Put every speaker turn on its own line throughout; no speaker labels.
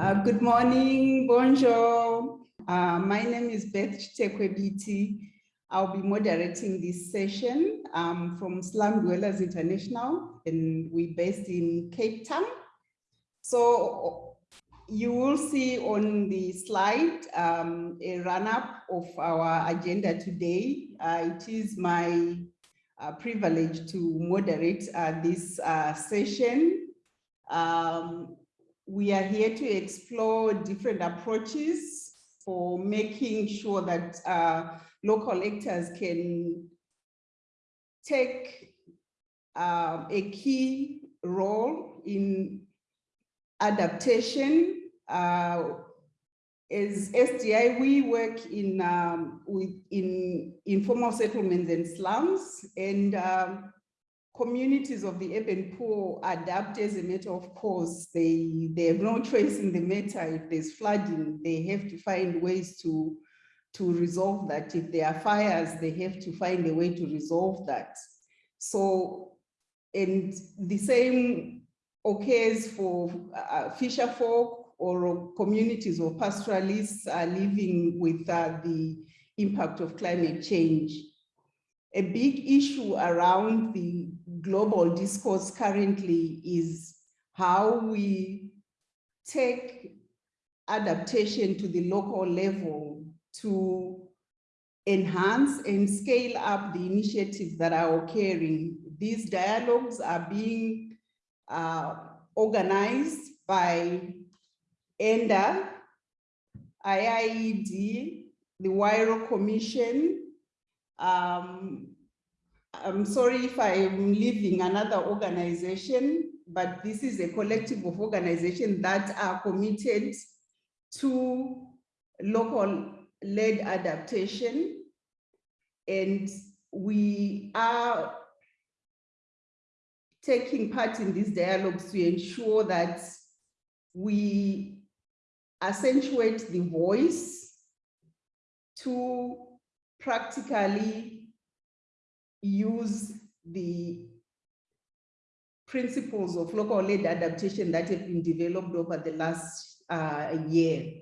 Uh, good morning, bonjour. Uh, my name is Beth Chitekwe-Biti. I'll be moderating this session um, from Slum Dwellers International, and we're based in Cape Town. So you will see on the slide um, a run-up of our agenda today. Uh, it is my uh, privilege to moderate uh, this uh, session. Um, we are here to explore different approaches for making sure that uh, local actors can take uh, a key role in adaptation. Uh, as SDI, we work in um, with in informal settlements and slums, and um, communities of the urban poor adapt as a matter of course. They, they have no choice in the matter. If there's flooding, they have to find ways to, to resolve that. If there are fires, they have to find a way to resolve that. So, and the same occurs for uh, fisher folk or communities or pastoralists are living with uh, the impact of climate change. A big issue around the global discourse currently is how we take adaptation to the local level to enhance and scale up the initiatives that are occurring. These dialogues are being uh, organized by ENDA, IIED, the Huairou Commission, um, I'm sorry if I'm leaving another organization, but this is a collective of organizations that are committed to local led adaptation. And we are taking part in these dialogues to ensure that we accentuate the voice to practically use the principles of local led adaptation that have been developed over the last uh, year.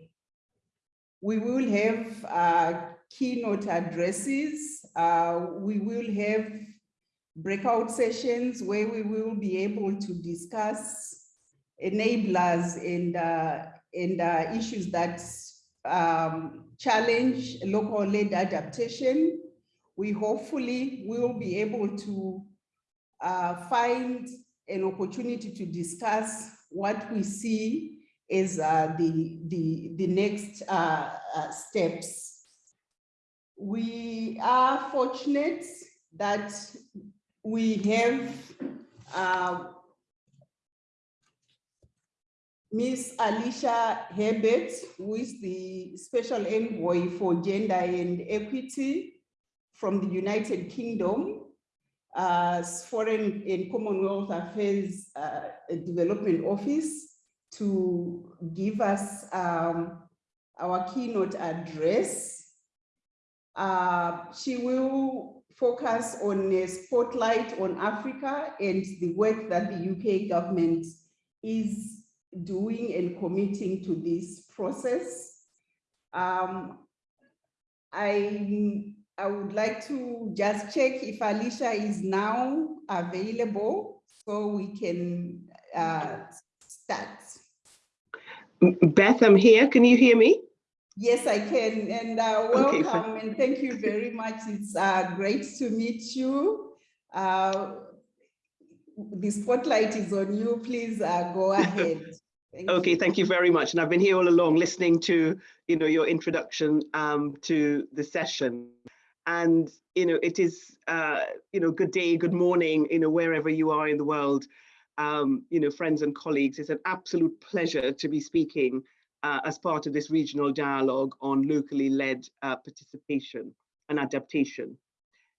We will have uh, keynote addresses. Uh, we will have breakout sessions where we will be able to discuss enablers and, uh, and uh, issues that um, challenge local led adaptation we hopefully will be able to uh, find an opportunity to discuss what we see as uh, the, the, the next uh, uh steps. We are fortunate that we have uh, Miss Alicia Herbert, who is the Special Envoy for Gender and Equity from the United Kingdom, Foreign and Commonwealth Affairs uh, Development Office to give us um, our keynote address. Uh, she will focus on a spotlight on Africa and the work that the UK government is doing and committing to this process. Um, I I would like to just check if Alicia is now available so we can uh, start.
Beth, I'm here. Can you hear me?
Yes, I can. And uh, welcome okay, and thank you very much. It's uh, great to meet you. Uh, the spotlight is on you. Please uh, go ahead.
Thank okay, you. thank you very much. And I've been here all along listening to, you know, your introduction um, to the session and you know it is uh, you know good day good morning you know wherever you are in the world. Um, you know friends and colleagues it's an absolute pleasure to be speaking uh, as part of this regional dialogue on locally led uh, participation and adaptation.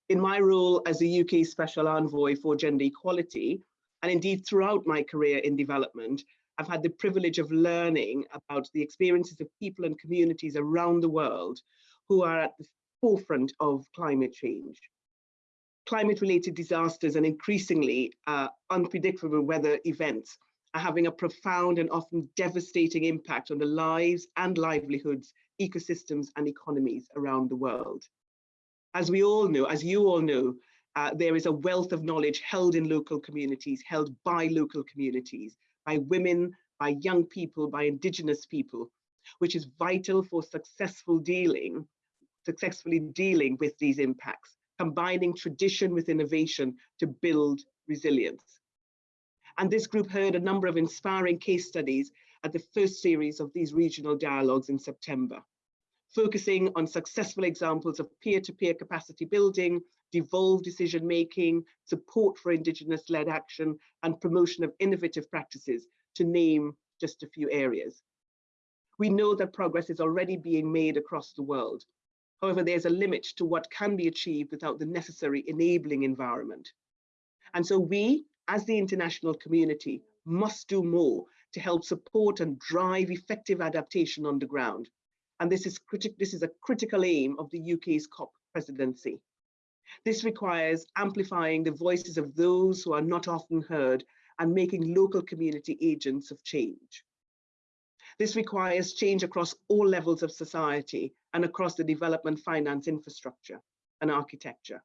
In my role as the UK special envoy for gender equality and indeed throughout my career in development I've had the privilege of learning about the experiences of people and communities around the world who are at the forefront of climate change. Climate related disasters and increasingly uh, unpredictable weather events are having a profound and often devastating impact on the lives and livelihoods, ecosystems and economies around the world. As we all know, as you all know, uh, there is a wealth of knowledge held in local communities, held by local communities, by women, by young people, by indigenous people, which is vital for successful dealing, successfully dealing with these impacts, combining tradition with innovation to build resilience. And this group heard a number of inspiring case studies at the first series of these regional dialogues in September, focusing on successful examples of peer-to-peer -peer capacity building, devolved decision-making, support for Indigenous-led action, and promotion of innovative practices, to name just a few areas. We know that progress is already being made across the world. However, there's a limit to what can be achieved without the necessary enabling environment. And so we, as the international community, must do more to help support and drive effective adaptation on the ground. And this is, this is a critical aim of the UK's COP presidency. This requires amplifying the voices of those who are not often heard and making local community agents of change. This requires change across all levels of society and across the development finance infrastructure and architecture.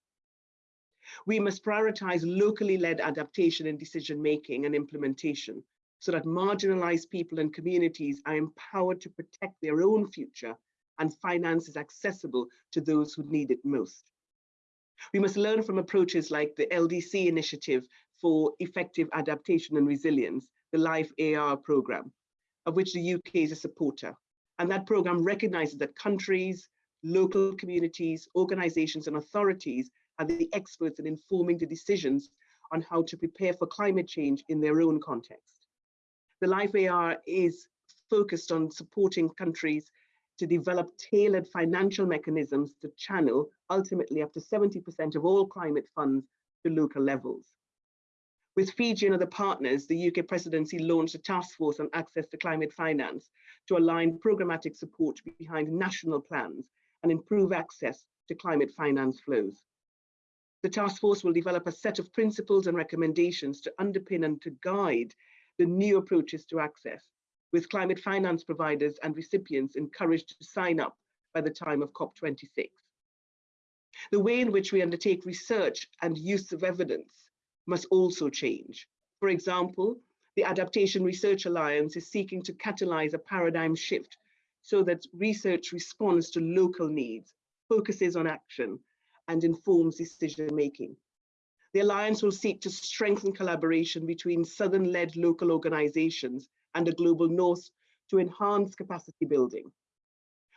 We must prioritize locally led adaptation in decision making and implementation so that marginalized people and communities are empowered to protect their own future and finance is accessible to those who need it most. We must learn from approaches like the LDC initiative for effective adaptation and resilience, the LIFE AR program, of which the UK is a supporter. And that program recognizes that countries, local communities, organizations and authorities are the experts in informing the decisions on how to prepare for climate change in their own context. The LIFE AR is focused on supporting countries to develop tailored financial mechanisms to channel ultimately up to 70% of all climate funds to local levels. With Fiji and other partners, the UK presidency launched a task force on access to climate finance to align programmatic support behind national plans and improve access to climate finance flows. The task force will develop a set of principles and recommendations to underpin and to guide the new approaches to access, with climate finance providers and recipients encouraged to sign up by the time of COP26. The way in which we undertake research and use of evidence must also change. For example, the Adaptation Research Alliance is seeking to catalyze a paradigm shift so that research responds to local needs, focuses on action, and informs decision making. The Alliance will seek to strengthen collaboration between Southern-led local organizations and the Global North to enhance capacity building.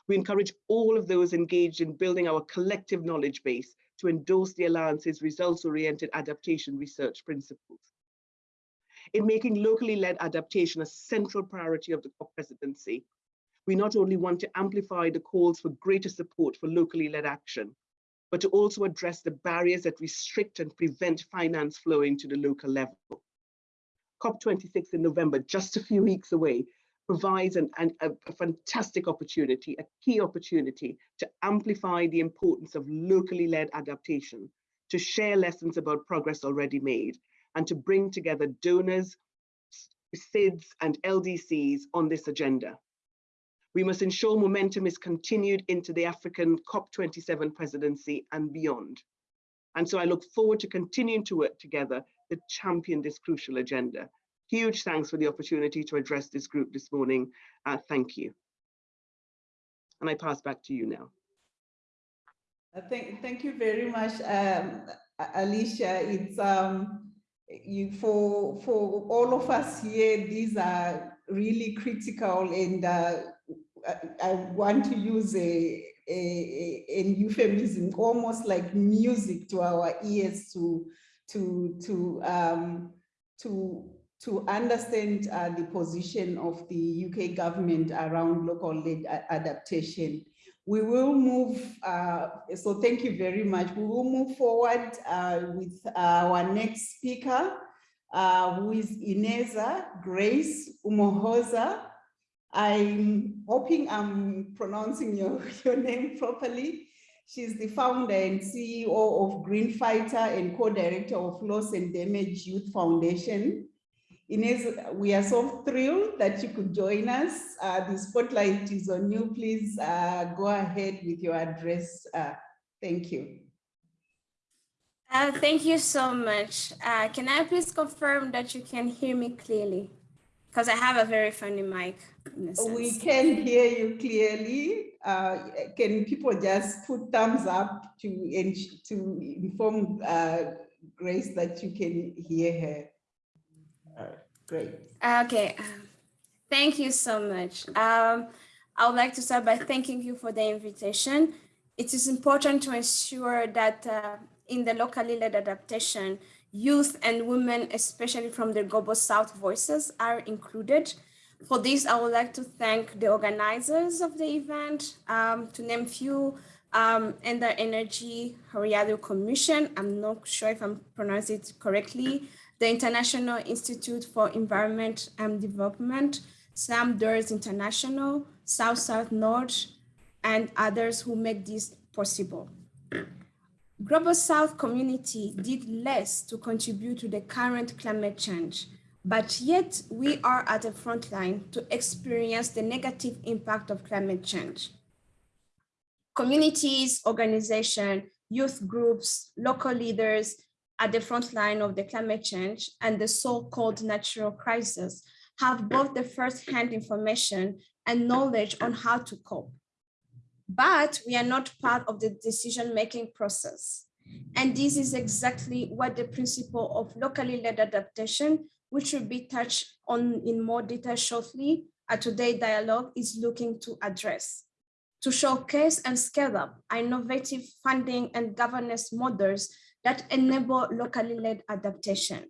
We encourage all of those engaged in building our collective knowledge base to endorse the Alliance's results-oriented adaptation research principles. In making locally led adaptation a central priority of the COP presidency, we not only want to amplify the calls for greater support for locally led action, but to also address the barriers that restrict and prevent finance flowing to the local level. COP26 in November, just a few weeks away, provides an, an, a, a fantastic opportunity, a key opportunity to amplify the importance of locally led adaptation, to share lessons about progress already made, and to bring together donors, SIDS and LDCs on this agenda. We must ensure momentum is continued into the African COP27 presidency and beyond. And so I look forward to continuing to work together to champion this crucial agenda. Huge thanks for the opportunity to address this group this morning. Uh, thank you. And I pass back to you now.
Uh, thank, thank you very much, um, Alicia. It's um, you for for all of us here. These are really critical, and uh, I, I, want to use a, a, a, euphemism, almost like music to our ears to to to um, to to understand uh, the position of the UK government around local led adaptation. We will move, uh, so thank you very much. We will move forward uh, with our next speaker, uh, who is Ineza Grace Umuhoza. I'm hoping I'm pronouncing your, your name properly. She's the founder and CEO of Green Fighter and co-director of Loss and Damage Youth Foundation Inez, we are so thrilled that you could join us. Uh, the spotlight is on you. Please uh, go ahead with your address. Uh, thank you.
Uh, thank you so much. Uh, can I please confirm that you can hear me clearly? Because I have a very funny mic.
We can hear you clearly. Uh, can people just put thumbs up to, to inform uh, Grace that you can hear her? Great.
Okay. Thank you so much. Um, I would like to start by thanking you for the invitation. It is important to ensure that uh, in the locally led adaptation, youth and women, especially from the Global South voices are included. For this, I would like to thank the organizers of the event, um, to name few, um, ENDA Energy Horiado Commission. I'm not sure if I'm pronouncing it correctly. The International Institute for Environment and Development, Sam Doors International, South South North, and others who make this possible. Global South community did less to contribute to the current climate change, but yet we are at the front line to experience the negative impact of climate change. Communities, organizations, youth groups, local leaders at the front line of the climate change and the so-called natural crisis have both the first-hand information and knowledge on how to cope but we are not part of the decision-making process. And this is exactly what the principle of locally led adaptation, which will be touched on in more detail shortly, at today's dialogue is looking to address. To showcase and scale up innovative funding and governance models that enable locally led adaptation.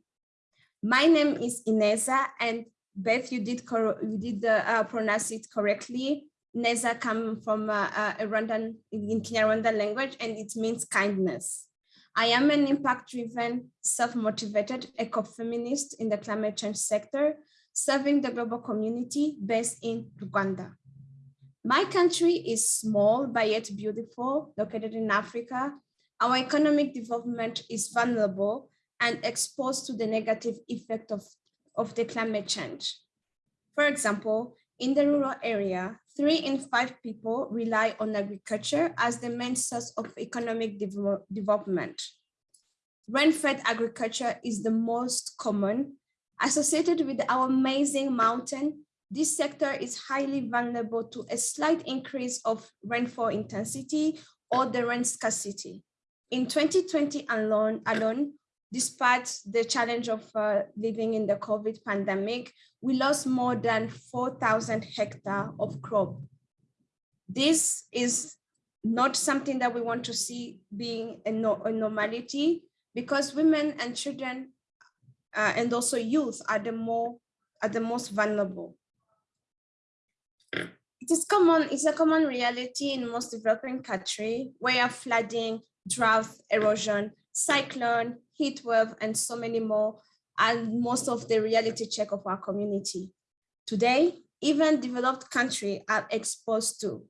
My name is Ineza and Beth, you did, you did uh, pronounce it correctly. Neza come from uh, uh, a Rwandan, in Kinyarwanda language, and it means kindness. I am an impact-driven, self-motivated ecofeminist in the climate change sector, serving the global community based in Rwanda. My country is small, but yet beautiful, located in Africa. Our economic development is vulnerable and exposed to the negative effect of, of the climate change. For example, in the rural area, three in five people rely on agriculture as the main source of economic de development. Rain-fed agriculture is the most common. Associated with our amazing mountain, this sector is highly vulnerable to a slight increase of rainfall intensity or the rain scarcity. In 2020 alone, alone despite the challenge of uh, living in the COVID pandemic, we lost more than 4,000 hectares of crop. This is not something that we want to see being a, no, a normality because women and children uh, and also youth are the more are the most vulnerable. It is common, it's a common reality in most developing countries where flooding, drought, erosion, cyclone, heat wave, and so many more and most of the reality check of our community. Today, even developed countries are exposed to,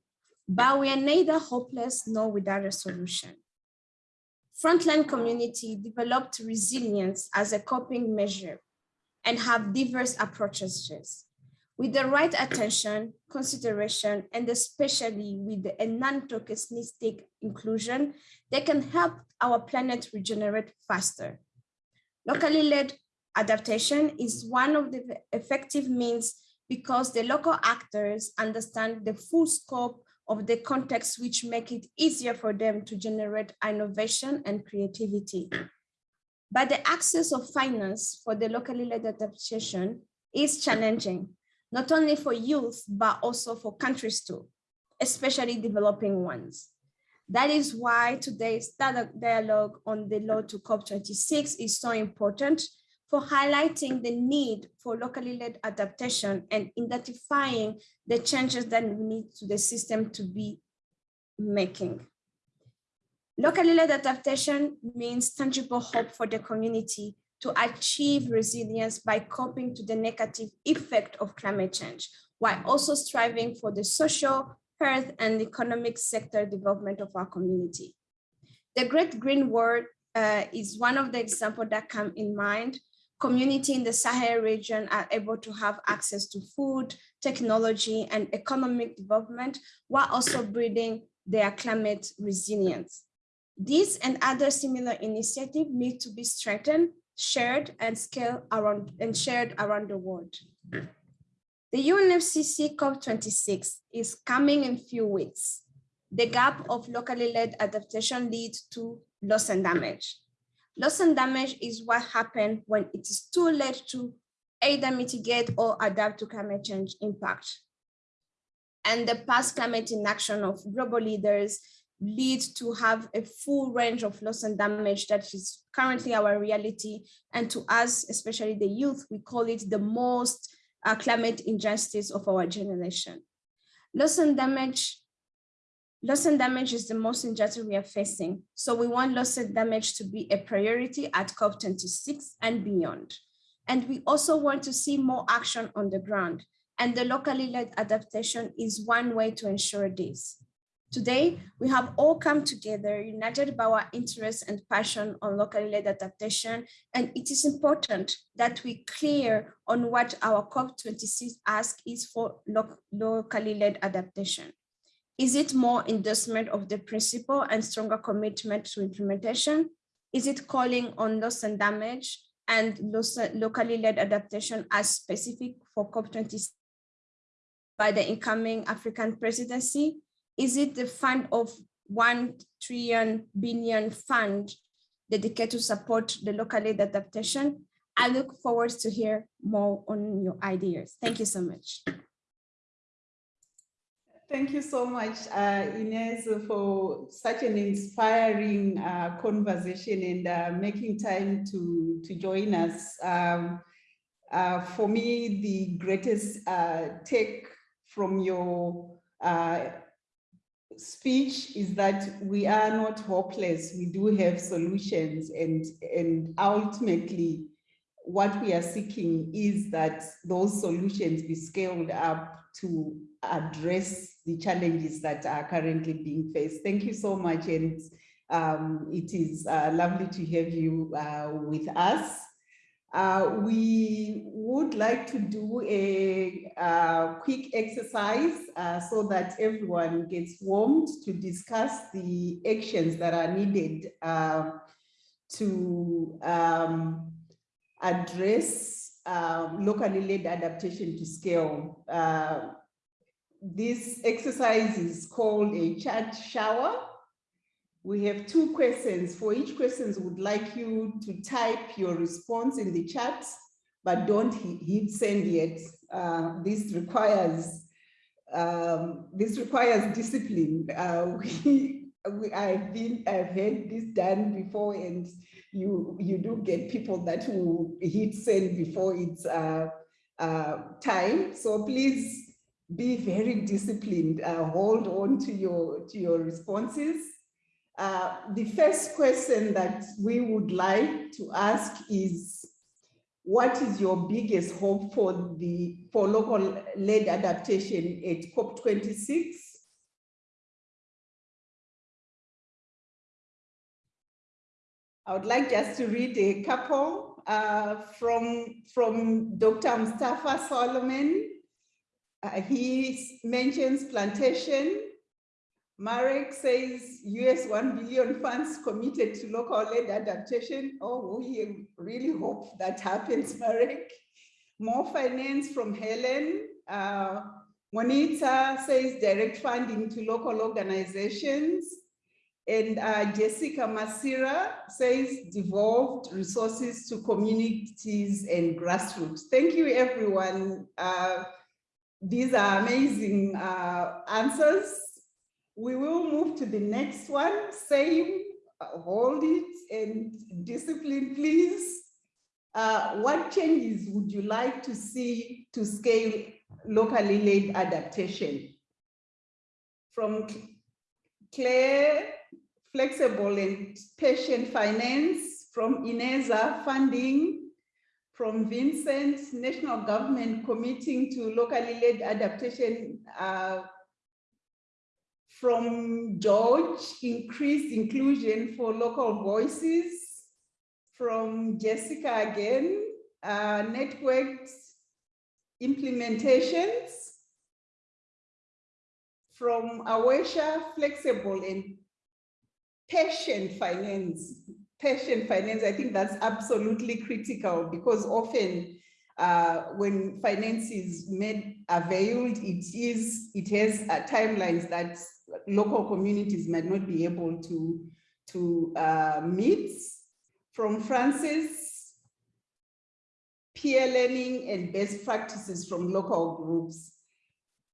but we are neither hopeless nor without a solution. Frontline community developed resilience as a coping measure and have diverse approaches. With the right attention, consideration, and especially with a non-tokenistic inclusion, they can help our planet regenerate faster. Locally led adaptation is one of the effective means because the local actors understand the full scope of the context which make it easier for them to generate innovation and creativity. But the access of finance for the locally led adaptation is challenging, not only for youth, but also for countries too, especially developing ones. That is why today's dialogue on the law to COP26 is so important for highlighting the need for locally led adaptation and identifying the changes that we need to the system to be making. Locally led adaptation means tangible hope for the community to achieve resilience by coping to the negative effect of climate change, while also striving for the social, health, and economic sector development of our community. The Great Green Wall uh, is one of the examples that come in mind, community in the Sahel region are able to have access to food, technology, and economic development while also breeding their climate resilience. These and other similar initiatives need to be strengthened, shared, and scaled around and shared around the world. The UNFCCC COP26 is coming in few weeks. The gap of locally led adaptation leads to loss and damage. Loss and damage is what happens when it is too late to either mitigate or adapt to climate change impact. And the past climate inaction of global leaders lead to have a full range of loss and damage that is currently our reality. And to us, especially the youth, we call it the most uh, climate injustice of our generation. Loss and damage Loss and damage is the most injustice we are facing. So we want loss and damage to be a priority at COP26 and beyond. And we also want to see more action on the ground. And the locally led adaptation is one way to ensure this. Today, we have all come together, united by our interest and passion on locally led adaptation, and it is important that we clear on what our COP26 ask is for lo locally led adaptation. Is it more endorsement of the principle and stronger commitment to implementation? Is it calling on loss and damage and locally led adaptation as specific for COP26 by the incoming African presidency? Is it the fund of 1 trillion billion fund dedicated to support the locally adaptation? I look forward to hear more on your ideas. Thank you so much.
Thank you so much, uh, Inez, for such an inspiring uh, conversation and uh, making time to, to join us. Um, uh, for me, the greatest uh, take from your uh, speech is that we are not hopeless. We do have solutions and, and ultimately what we are seeking is that those solutions be scaled up to address the challenges that are currently being faced. Thank you so much and um, it is uh, lovely to have you uh, with us. Uh, we would like to do a, a quick exercise uh, so that everyone gets warmed to discuss the actions that are needed uh, to um, address um, locally led adaptation to scale. Uh, this exercise is called a chat shower we have two questions. For each question, would like you to type your response in the chat, but don't hit send yet. Uh, this requires um, this requires discipline. Uh, we, we, I've been I've had this done before, and you you do get people that will hit send before it's uh, uh, time. So please be very disciplined. Uh, hold on to your to your responses. Uh, the first question that we would like to ask is, what is your biggest hope for the for local led adaptation at COP26? I would like just to read a couple uh, from, from Dr. Mustafa Solomon. Uh, he mentions plantation, Marek says US 1 billion funds committed to local led adaptation. Oh, we really hope that happens, Marek. More finance from Helen. Uh, Monita says direct funding to local organizations. And uh, Jessica Masira says devolved resources to communities and grassroots. Thank you, everyone. Uh, these are amazing uh, answers. We will move to the next one. Same, hold it and discipline, please. Uh, what changes would you like to see to scale locally led adaptation? From Claire, flexible and patient finance, from Ineza funding, from Vincent, national government committing to locally led adaptation uh, from George, increased inclusion for local voices. From Jessica again, uh, implementations from Awesha flexible and patient finance. Patient finance, I think that's absolutely critical because often uh, when finance is made availed, it is it has uh, timelines that local communities might not be able to to uh, meet. From Francis, peer learning and best practices from local groups.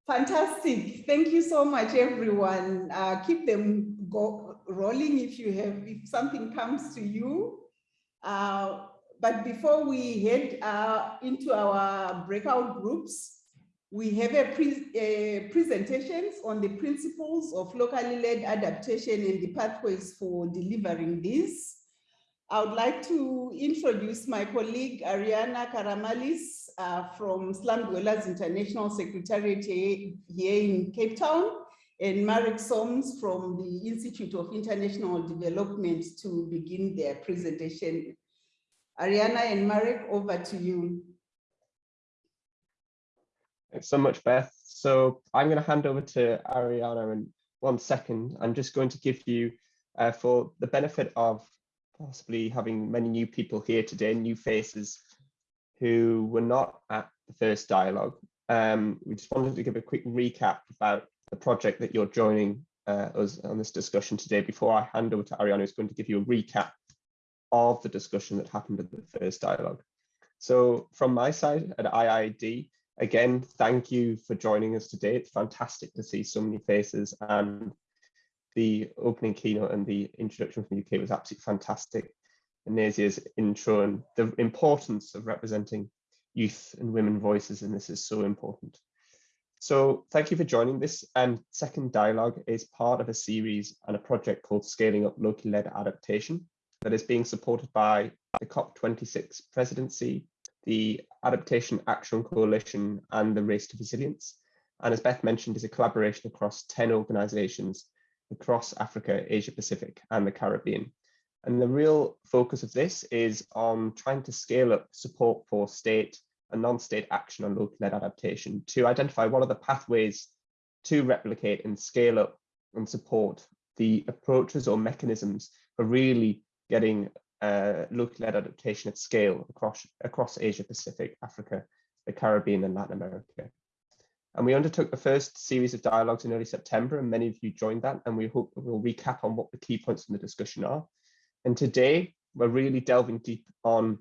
Fantastic. Thank you so much, everyone. Uh, keep them go rolling if you have, if something comes to you. Uh, but before we head uh, into our breakout groups, we have a, pre presentations on the principles of locally led adaptation and the pathways for delivering this. I would like to introduce my colleague Ariana Karamalis uh, from Slum Dwellers International Secretariat here in Cape Town and Marek Soanes from the Institute of International Development to begin their presentation. Ariana and Marek, over to you.
Thanks so much, Beth. So I'm going to hand over to Ariana in one second. I'm just going to give you, uh, for the benefit of possibly having many new people here today, new faces who were not at the first dialogue. Um, we just wanted to give a quick recap about the project that you're joining uh, us on this discussion today before I hand over to Ariana, who's going to give you a recap of the discussion that happened at the first dialogue. So from my side at IIED, again, thank you for joining us today. It's fantastic to see so many faces and the opening keynote and the introduction from the UK was absolutely fantastic. And Nazia's intro and the importance of representing youth and women voices in this is so important. So thank you for joining this. And second dialogue is part of a series and a project called Scaling Up Locally Led Adaptation that is being supported by the COP26 presidency, the Adaptation Action Coalition and the Race to Resilience. And as Beth mentioned, is a collaboration across 10 organizations across Africa, Asia Pacific and the Caribbean. And the real focus of this is on trying to scale up support for state and non-state action on local led adaptation to identify what are the pathways to replicate and scale up and support the approaches or mechanisms for really getting uh, local led adaptation at scale across, across Asia Pacific, Africa, the Caribbean and Latin America. And we undertook the first series of dialogues in early September, and many of you joined that. And we hope we'll recap on what the key points in the discussion are. And today, we're really delving deep on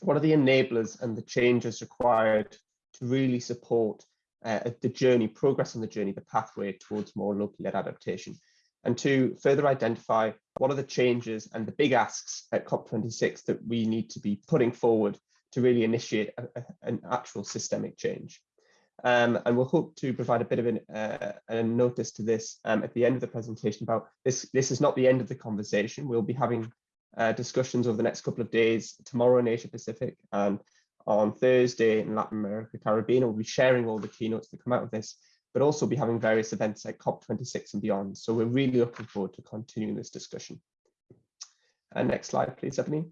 what are the enablers and the changes required to really support uh, the journey, progress on the journey, the pathway towards more locally led adaptation. And to further identify what are the changes and the big asks at COP26 that we need to be putting forward to really initiate a, a, an actual systemic change. Um, and we'll hope to provide a bit of an, uh, a notice to this um, at the end of the presentation about this. This is not the end of the conversation. We'll be having uh, discussions over the next couple of days, tomorrow in Asia Pacific and on Thursday in Latin America, Caribbean. We'll be sharing all the keynotes that come out of this, but also be having various events like COP26 and beyond. So we're really looking forward to continuing this discussion. And next slide, please, Ebony.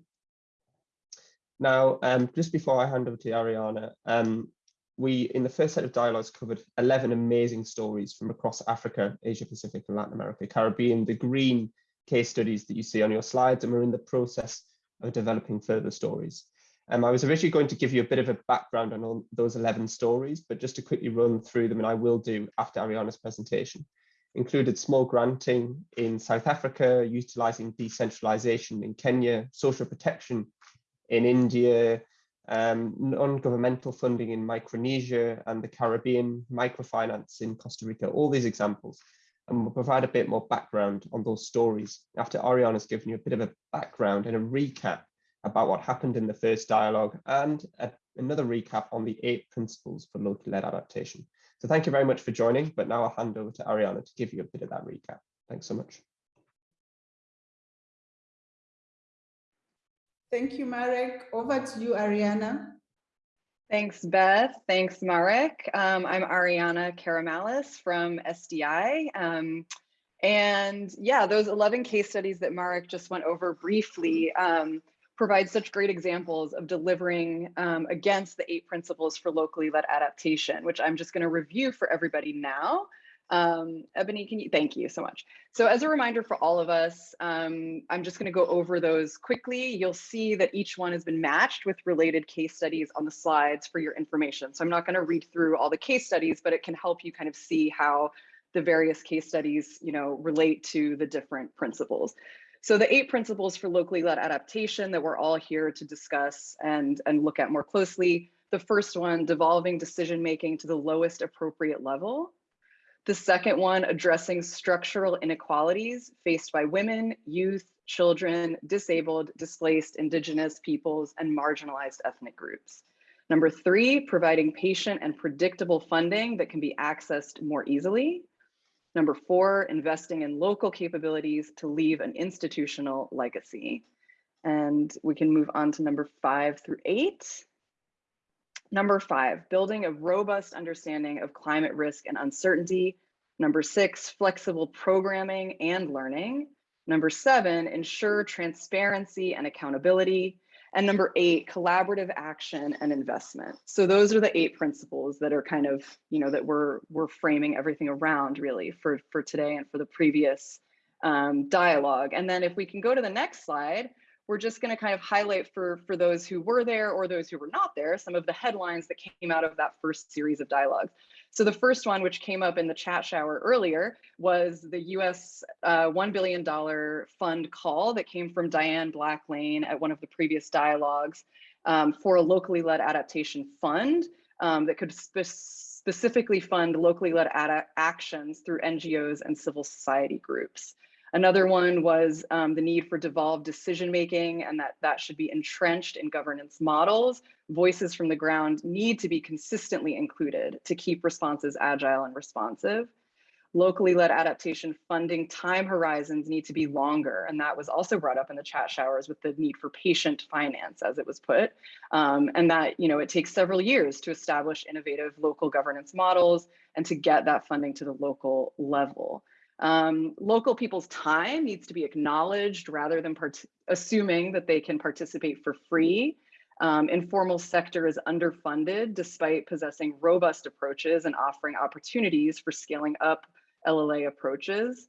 Now, um, just before I hand over to Ariana, um, we, in the first set of dialogues, covered 11 amazing stories from across Africa, Asia Pacific and Latin America, Caribbean, the green case studies that you see on your slides, and we're in the process of developing further stories. Um, I was originally going to give you a bit of a background on all those 11 stories, but just to quickly run through them, and I will do after Ariana's presentation, included small granting in South Africa, utilizing decentralization in Kenya, social protection in India, um, non-governmental funding in Micronesia and the Caribbean, microfinance in Costa Rica, all these examples. And we'll provide a bit more background on those stories after Ariana's given you a bit of a background and a recap about what happened in the first dialogue and a, another recap on the eight principles for locally led adaptation. So thank you very much for joining, but now I'll hand over to Ariana to give you a bit of that recap. Thanks so much.
Thank you, Marek. Over to you, Ariana.
Thanks, Beth. Thanks, Marek. Um, I'm Ariana Karamalis from SDI. Um, and yeah, those 11 case studies that Marek just went over briefly um, provide such great examples of delivering um, against the eight principles for locally led adaptation, which I'm just going to review for everybody now. Um, Ebony, can you, thank you so much. So as a reminder for all of us, um, I'm just gonna go over those quickly. You'll see that each one has been matched with related case studies on the slides for your information. So I'm not gonna read through all the case studies, but it can help you kind of see how the various case studies, you know, relate to the different principles. So the eight principles for locally led adaptation that we're all here to discuss and, and look at more closely. The first one, devolving decision-making to the lowest appropriate level. The second one, addressing structural inequalities faced by women, youth, children, disabled, displaced, indigenous peoples, and marginalized ethnic groups. Number three, providing patient and predictable funding that can be accessed more easily. Number four, investing in local capabilities to leave an institutional legacy. And we can move on to number five through eight. Number five, building a robust understanding of climate risk and uncertainty. Number six, flexible programming and learning. Number seven, ensure transparency and accountability. And number eight, collaborative action and investment. So those are the eight principles that are kind of, you know, that we're, we're framing everything around really for, for today and for the previous um, dialogue. And then if we can go to the next slide, we're just going to kind of highlight for, for those who were there or those who were not there, some of the headlines that came out of that first series of dialogues. So the first one, which came up in the chat shower earlier, was the US uh, $1 billion fund call that came from Diane Blacklane at one of the previous dialogues um, for a locally led adaptation fund um, that could spe specifically fund locally led actions through NGOs and civil society groups. Another one was um, the need for devolved decision making and that that should be entrenched in governance models. Voices from the ground need to be consistently included to keep responses agile and responsive. Locally led adaptation funding time horizons need to be longer. And that was also brought up in the chat showers with the need for patient finance as it was put. Um, and that, you know, it takes several years to establish innovative local governance models and to get that funding to the local level. Um, local people's time needs to be acknowledged rather than assuming that they can participate for free. Um, informal sector is underfunded despite possessing robust approaches and offering opportunities for scaling up LLA approaches.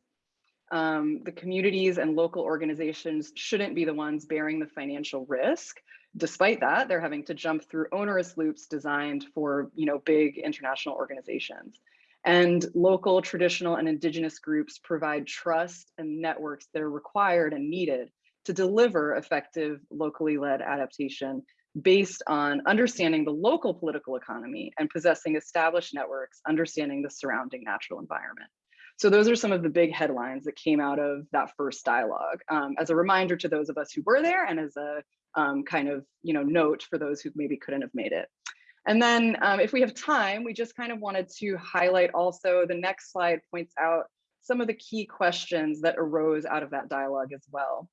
Um, the communities and local organizations shouldn't be the ones bearing the financial risk. Despite that, they're having to jump through onerous loops designed for you know, big international organizations. And local, traditional, and indigenous groups provide trust and networks that are required and needed to deliver effective locally led adaptation based on understanding the local political economy and possessing established networks, understanding the surrounding natural environment. So those are some of the big headlines that came out of that first dialogue. Um, as a reminder to those of us who were there and as a um, kind of you know note for those who maybe couldn't have made it. And then um, if we have time, we just kind of wanted to highlight also the next slide points out some of the key questions that arose out of that dialogue as well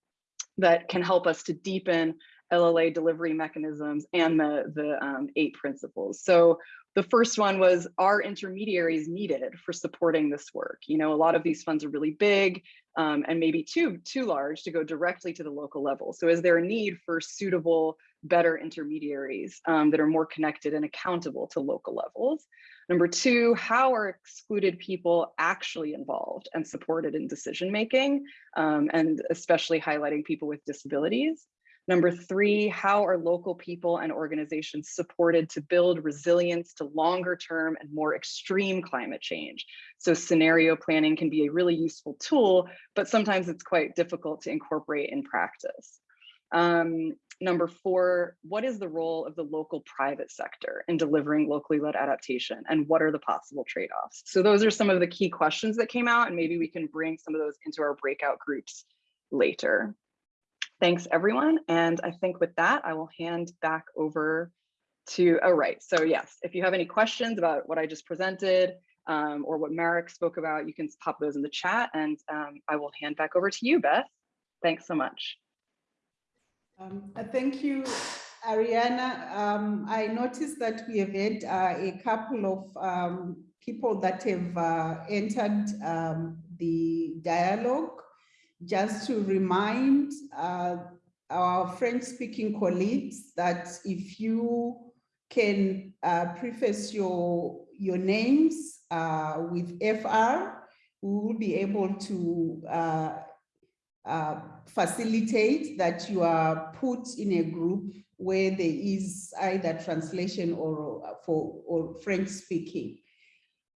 that can help us to deepen LLA delivery mechanisms and the, the um, eight principles. So the first one was, are intermediaries needed for supporting this work? You know, a lot of these funds are really big um, and maybe too, too large to go directly to the local level. So is there a need for suitable better intermediaries um, that are more connected and accountable to local levels. Number two, how are excluded people actually involved and supported in decision making, um, and especially highlighting people with disabilities. Number three, how are local people and organizations supported to build resilience to longer term and more extreme climate change? So scenario planning can be a really useful tool, but sometimes it's quite difficult to incorporate in practice. Um, number four, what is the role of the local private sector in delivering locally led adaptation and what are the possible trade-offs? So those are some of the key questions that came out and maybe we can bring some of those into our breakout groups later. Thanks everyone. And I think with that, I will hand back over to, oh right, so yes, if you have any questions about what I just presented um, or what Marek spoke about, you can pop those in the chat and um, I will hand back over to you, Beth. Thanks so much.
Um, uh, thank you, Ariana. Um, I noticed that we have had uh, a couple of um, people that have uh, entered um, the dialogue. Just to remind uh, our French-speaking colleagues that if you can uh, preface your, your names uh, with FR, we will be able to uh, uh, facilitate that you are put in a group where there is either translation or for or French speaking.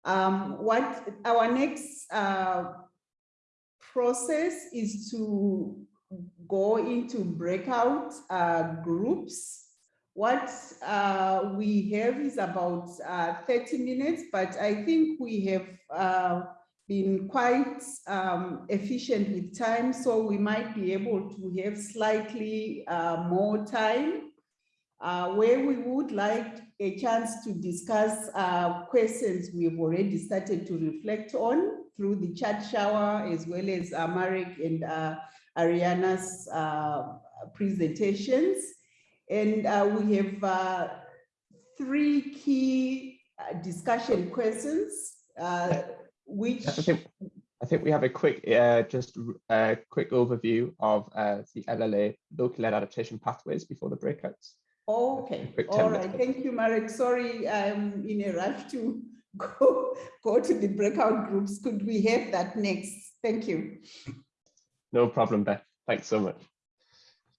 Um, what our next uh, process is to go into breakout uh, groups. What uh, we have is about uh, 30 minutes, but I think we have uh, been quite um, efficient with time, so we might be able to have slightly uh, more time uh, where we would like a chance to discuss uh, questions we've already started to reflect on through the chat shower as well as uh, Marek and uh, Ariana's uh, presentations. And we have three key discussion questions, which
I think, I think we have a quick, uh, just a quick overview of uh, the LLA local led adaptation pathways before the breakouts.
Okay, all
10
right.
minutes.
Thank you, Marek. Sorry, I'm in a rush to go, go to the breakout groups. Could we have that next? Thank you.
No problem, Beth. Thanks so much.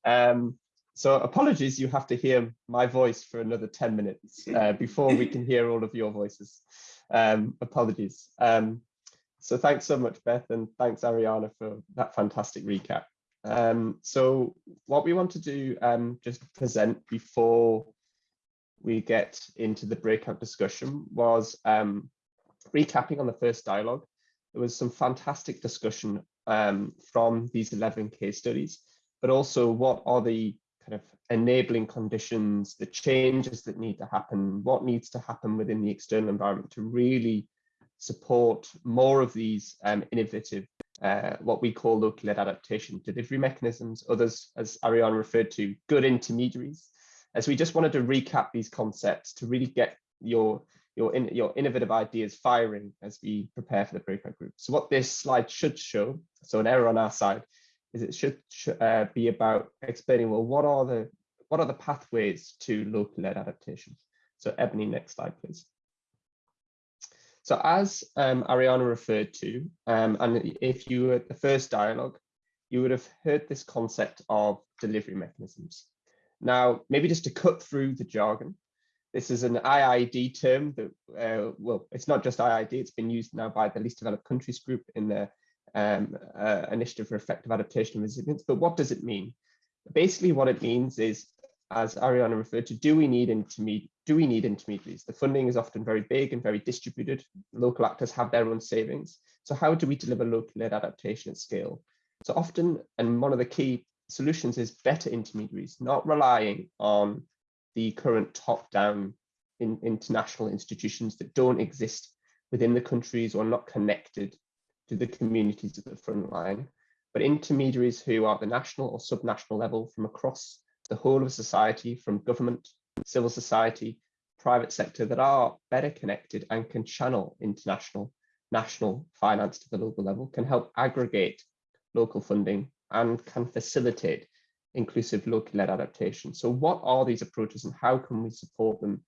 Um, so apologies, you have to hear my voice for another 10 minutes uh, before we can hear all of your voices. Um, apologies. Um, so thanks so much, Beth, and thanks, Ariana, for that fantastic recap. Um, so what we want to do, um, just present before we get into the breakout discussion was um, recapping on the first dialogue. There was some fantastic discussion um, from these 11 case studies, but also what are the kind of enabling conditions, the changes that need to happen, what needs to happen within the external environment to really support more of these um, innovative, uh, what we call local led adaptation delivery mechanisms, others, as Ariana referred to, good intermediaries. As we just wanted to recap these concepts to really get your your, in, your innovative ideas firing as we prepare for the breakout group. So what this slide should show, so an error on our side, is it should uh, be about explaining, well, what are the what are the pathways to local led adaptation? So Ebony, next slide, please. So as um, Ariana referred to, um, and if you were at the first dialogue, you would have heard this concept of delivery mechanisms. Now, maybe just to cut through the jargon, this is an IIED term that, uh, well, it's not just IIED, it's been used now by the Least Developed Countries Group in the um, uh, Initiative for Effective Adaptation and Resilience. But what does it mean? Basically, what it means is, as Ariana referred to, do we need intermediate? Do we need intermediaries? The funding is often very big and very distributed. Local actors have their own savings. So how do we deliver local-led adaptation at scale? So often, and one of the key solutions is better intermediaries, not relying on the current top-down in, international institutions that don't exist within the countries or not connected to the communities at the front line, but intermediaries who are at the national or subnational level from across the whole of society, from government, civil society, private sector that are better connected and can channel international, national finance to the local level, can help aggregate local funding and can facilitate inclusive locally led adaptation. So what are these approaches and how can we support them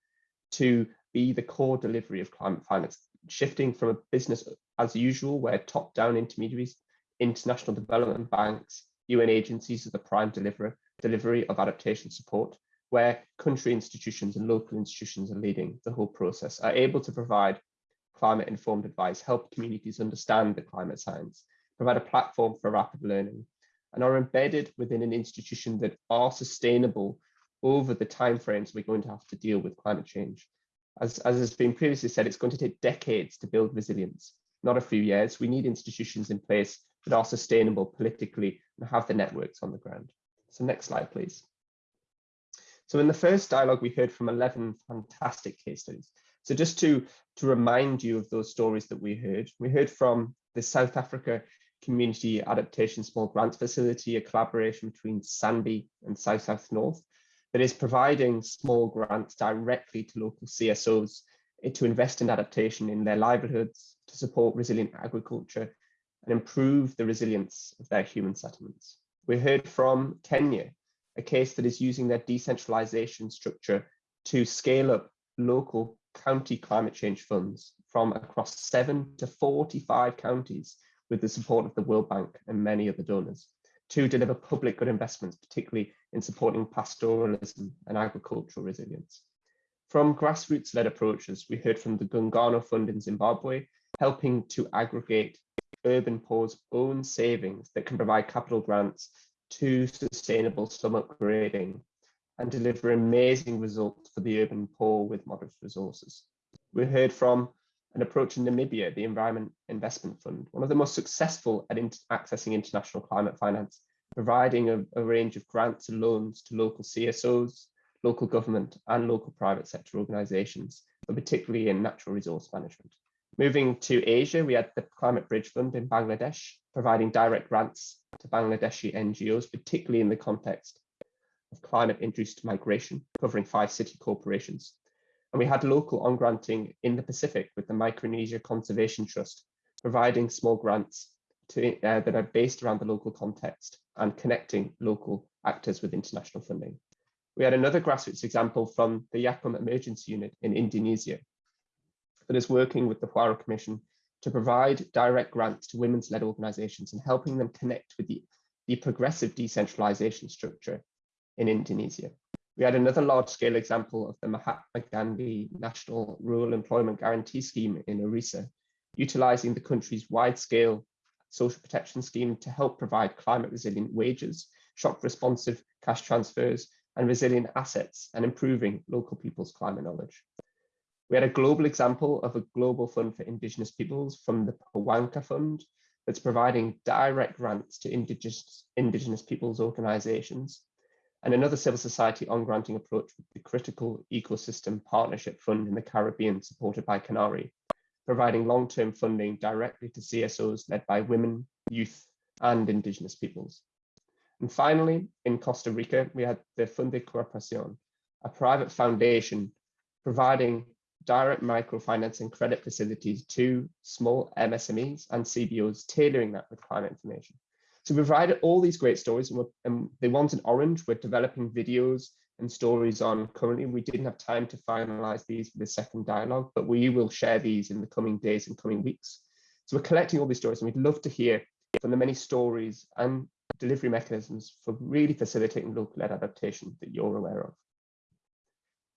to be the core delivery of climate finance, shifting from a business as usual, where top-down intermediaries, international development banks, UN agencies are the prime deliverer, delivery of adaptation support, where country institutions and local institutions are leading the whole process, are able to provide climate informed advice, help communities understand the climate science, provide a platform for rapid learning, and are embedded within an institution that are sustainable over the timeframes we're going to have to deal with climate change. As, as has been previously said, it's going to take decades to build resilience, not a few years. We need institutions in place that are sustainable politically and have the networks on the ground. So next slide, please. So in the first dialogue, we heard from 11 fantastic case studies. So just to, to remind you of those stories that we heard, we heard from the South Africa Community Adaptation Small Grants Facility, a collaboration between SANBI and South South North that is providing small grants directly to local CSOs eh, to invest in adaptation in their livelihoods, to support resilient agriculture and improve the resilience of their human settlements. We heard from Kenya, a case that is using their decentralization structure to scale up local county climate change funds from across seven to 45 counties with the support of the World Bank and many other donors to deliver public good investments, particularly in supporting pastoralism and agricultural resilience. From grassroots-led approaches, we heard from the Gungano Fund in Zimbabwe, helping to aggregate urban poor's own savings that can provide capital grants to sustainable slum upgrading and deliver amazing results for the urban poor with modest resources. We heard from an approach in Namibia, the Environment Investment Fund, one of the most successful at in accessing international climate finance, providing a, a range of grants and loans to local CSOs, local government and local private sector organizations, but particularly in natural resource management. Moving to Asia, we had the Climate Bridge Fund in Bangladesh, providing direct grants to Bangladeshi NGOs, particularly in the context of climate-induced migration, covering five city corporations. And we had local on-granting in the Pacific with the Micronesia Conservation Trust, providing small grants to, uh, that are based around the local context and connecting local actors with international funding. We had another grassroots example from the YAKKUM Emergency Unit in Indonesia, that is working with the Huairou Commission to provide direct grants to women's-led organizations and helping them connect with the, the progressive decentralization structure in Indonesia. We had another large-scale example of the Mahatma Gandhi National Rural Employment Guarantee Scheme in Orissa, utilizing the country's wide-scale social protection scheme to help provide climate-resilient wages, shock-responsive cash transfers, and resilient assets, and improving local people's climate knowledge. We had a global example of a global fund for indigenous peoples from the Pawanka Fund that's providing direct grants to indigenous, indigenous peoples organizations and another civil society on granting approach with the Critical Ecosystem Partnership Fund in the Caribbean supported by CANARI, providing long-term funding directly to CSOs led by women, youth and indigenous peoples. And finally, in Costa Rica, we had the Fundecooperación, a private foundation providing direct microfinance and credit facilities to small MSMEs and CBOs, tailoring that with climate information. So we provided all these great stories and, and the ones in orange, we're developing videos and stories on currently. We didn't have time to finalize these for the second dialogue, but we will share these in the coming days and coming weeks. So we're collecting all these stories and we'd love to hear from the many stories and delivery mechanisms for really facilitating local-led adaptation that you're aware of.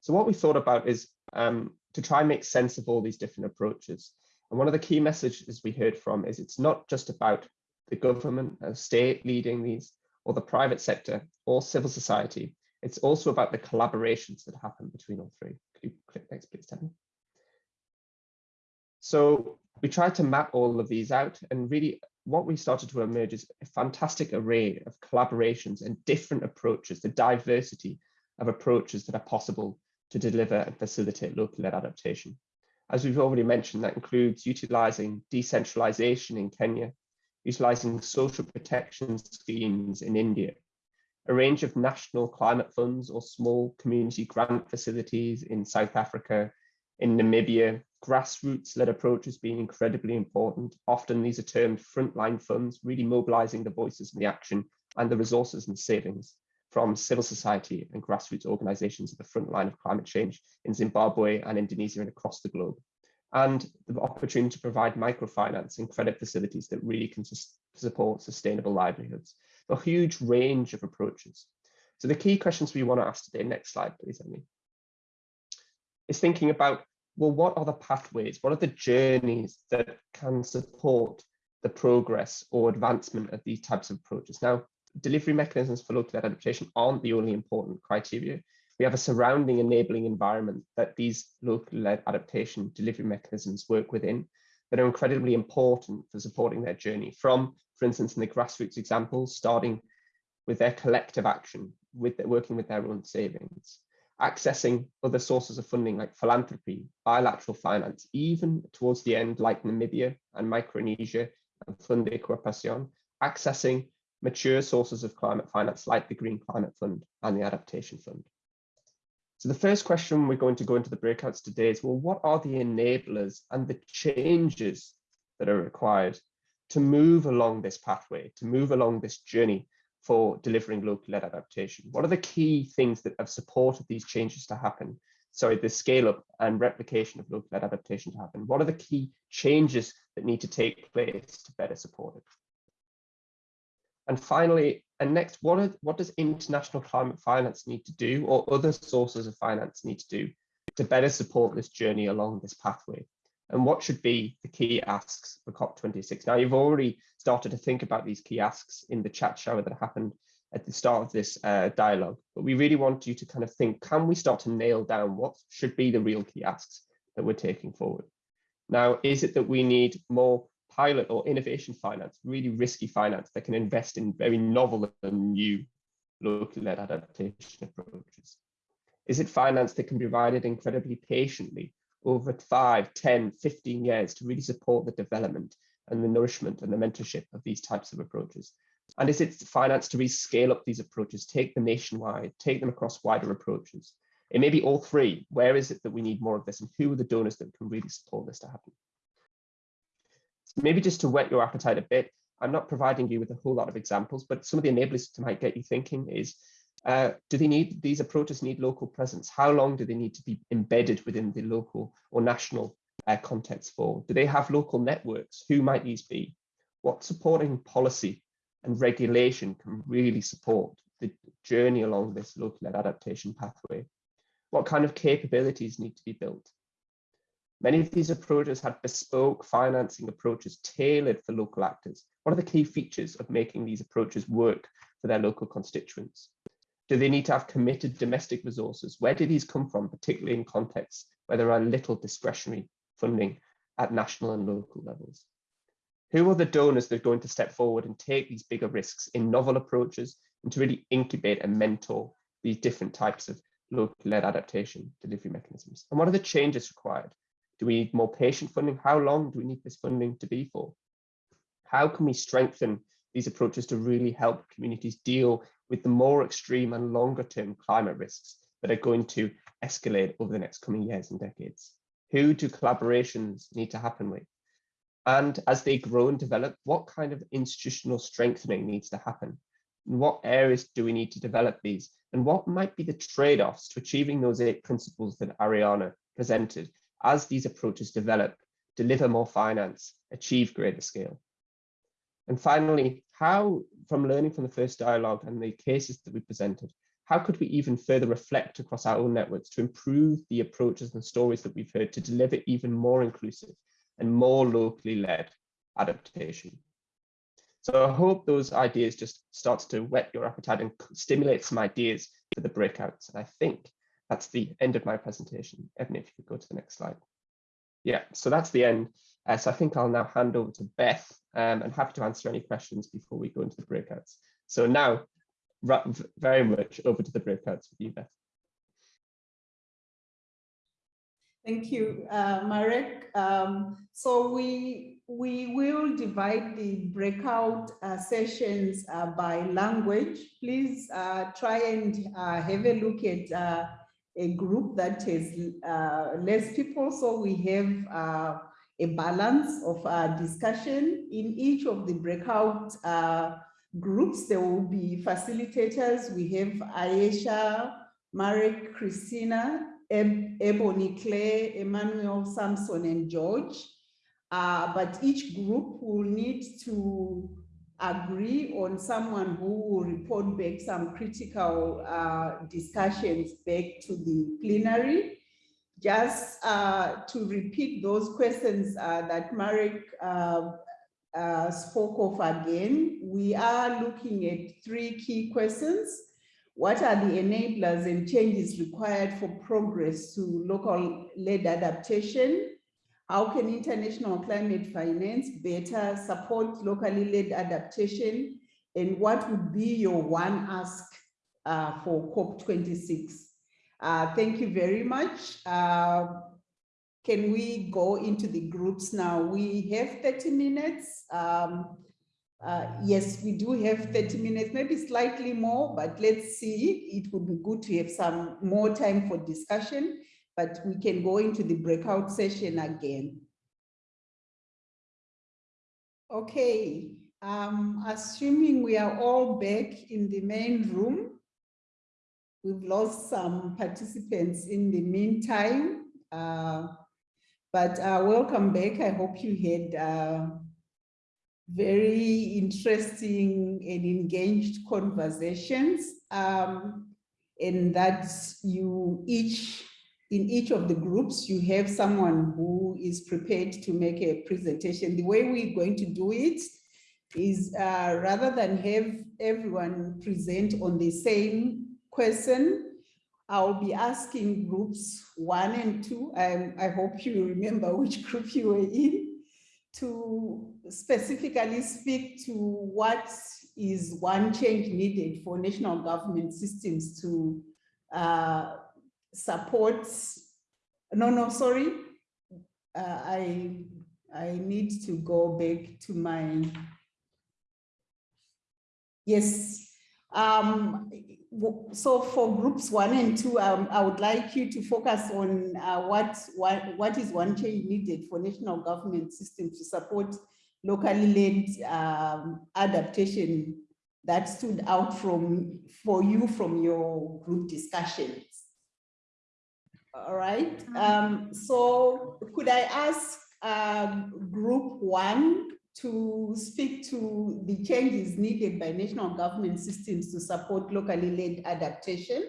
So what we thought about is um, to try and make sense of all these different approaches. And one of the key messages we heard from is it's not just about the government, a state leading these, or the private sector, or civil society. It's also about the collaborations that happen between all three. Could you click next, please, Tammy? So we tried to map all of these out and really what we started to emerge is a fantastic array of collaborations and different approaches, the diversity of approaches that are possible to deliver and facilitate local-led adaptation. As we've already mentioned, that includes utilising decentralisation in Kenya, utilising social protection schemes in India, a range of national climate funds or small community grant facilities in South Africa, in Namibia, grassroots-led approaches being incredibly important. Often these are termed frontline funds, really mobilising the voices and the action and the resources and savings from civil society and grassroots organizations at the front line of climate change in Zimbabwe and Indonesia and across the globe. And the opportunity to provide microfinance and credit facilities that really can support sustainable livelihoods. A huge range of approaches. So the key questions we want to ask today, next slide, please, Emily, is thinking about, well, what are the pathways? What are the journeys that can support the progress or advancement of these types of approaches? Now, delivery mechanisms for local adaptation aren't the only important criteria. We have a surrounding enabling environment that these local-led adaptation delivery mechanisms work within that are incredibly important for supporting their journey from, for instance, in the grassroots examples, starting with their collective action, with their, working with their own savings, accessing other sources of funding like philanthropy, bilateral finance, even towards the end, like Namibia and Micronesia and Fundecooperación, accessing mature sources of climate finance like the Green Climate Fund and the Adaptation Fund. So the first question we're going to go into the breakouts today is, well, what are the enablers and the changes that are required to move along this pathway, to move along this journey for delivering locally led adaptation? What are the key things that have supported these changes to happen? Sorry, the scale up and replication of local led adaptation to happen. What are the key changes that need to take place to better support it? And finally, and next, what, are, what does international climate finance need to do or other sources of finance need to do to better support this journey along this pathway? And what should be the key asks for COP26? Now, you've already started to think about these key asks in the chat shower that happened at the start of this uh, dialogue, but we really want you to kind of think, can we start to nail down what should be the real key asks that we're taking forward? Now, is it that we need more pilot or innovation finance, really risky finance that can invest in very novel and new locally led adaptation approaches? Is it finance that can be provided incredibly patiently over 5, 10, 15 years to really support the development and the nourishment and the mentorship of these types of approaches? And is it finance to really scale up these approaches, take them nationwide, take them across wider approaches? It may be all three. Where is it that we need more of this and who are the donors that can really support this to happen? Maybe just to whet your appetite a bit, I'm not providing you with a whole lot of examples, but some of the enablers to might get you thinking is, uh, do they need, these approaches need local presence? How long do they need to be embedded within the local or national uh, context for? Do they have local networks? Who might these be? What supporting policy and regulation can really support the journey along this local adaptation pathway? What kind of capabilities need to be built? Many of these approaches had bespoke financing approaches tailored for local actors. What are the key features of making these approaches work for their local constituents? Do they need to have committed domestic resources? Where do these come from, particularly in contexts where there are little discretionary funding at national and local levels? Who are the donors that are going to step forward and take these bigger risks in novel approaches and to really incubate and mentor these different types of local-led adaptation delivery mechanisms? And what are the changes required do we need more patient funding? How long do we need this funding to be for? How can we strengthen these approaches to really help communities deal with the more extreme and longer term climate risks that are going to escalate over the next coming years and decades? Who do collaborations need to happen with? And as they grow and develop, what kind of institutional strengthening needs to happen? In what areas do we need to develop these? And what might be the trade-offs to achieving those eight principles that Ariana presented as these approaches develop, deliver more finance, achieve greater scale. And finally, how, from learning from the first dialogue and the cases that we presented, how could we even further reflect across our own networks to improve the approaches and stories that we've heard to deliver even more inclusive and more locally led adaptation? So I hope those ideas just starts to whet your appetite and stimulate some ideas for the breakouts. And I think that's the end of my presentation. Evan, if you could go to the next slide. Yeah, so that's the end. Uh, so I think I'll now hand over to Beth um, and happy to answer any questions before we go into the breakouts. So now, very much over to the breakouts with you, Beth.
Thank you, uh, Marek. Um, so we we will divide the breakout uh, sessions uh, by language. Please uh, try and uh, have a look at uh, a group that has uh, less people. So we have uh, a balance of uh, discussion in each of the breakout uh, groups. There will be facilitators. We have Ayesha, Marek, Christina, Eb Ebony, Claire, Emmanuel, Samson, and George. Uh, but each group will need to agree on someone who will report back some critical uh, discussions back to the plenary. Just uh, to repeat those questions uh, that Marek uh, uh, spoke of again, we are looking at three key questions. What are the enablers and changes required for progress to local led adaptation? How can international climate finance better support locally led adaptation? And what would be your one ask uh, for COP26? Uh, thank you very much. Uh, can we go into the groups now? We have 30 minutes. Um, uh, yes, we do have 30 minutes, maybe slightly more, but let's see. It would be good to have some more time for discussion but we can go into the breakout session again. Okay, Um, assuming we are all back in the main room. We've lost some participants in the meantime. Uh, but uh, welcome back. I hope you had uh, very interesting and engaged conversations. Um, and that you each, in each of the groups, you have someone who is prepared to make a presentation. The way we're going to do it is uh, rather than have everyone present on the same question, I'll be asking groups one and two. Um, I hope you remember which group you were in to specifically speak to what is one change needed for national government systems to uh, support. No, no, sorry. Uh, I, I need to go back to my Yes. Um, so for groups one and two, um, I would like you to focus on uh, what, what, what is one change needed for national government system to support locally led um, adaptation that stood out from for you from your group discussions. All right. Um, so could I ask um, group one to speak to the changes needed by national government systems to support locally led adaptation.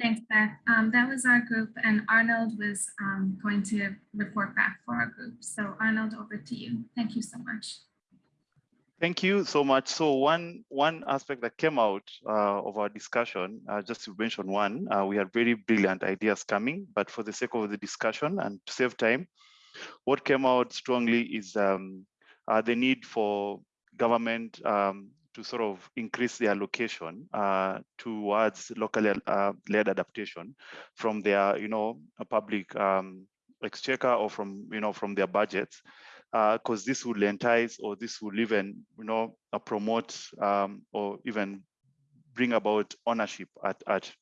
Thanks, Beth. Um, that was our group and Arnold was um, going to report back for our group. So Arnold, over to you. Thank you so much.
Thank you so much. So one one aspect that came out uh, of our discussion, uh, just to mention one, uh, we had very brilliant ideas coming, but for the sake of the discussion and to save time, what came out strongly is um, uh, the need for government um, to sort of increase their allocation uh, towards locally uh, led adaptation from their, you know, public um, exchequer or from, you know, from their budgets, because uh, this will entice or this will even, you know, uh, promote um, or even bring about ownership at, at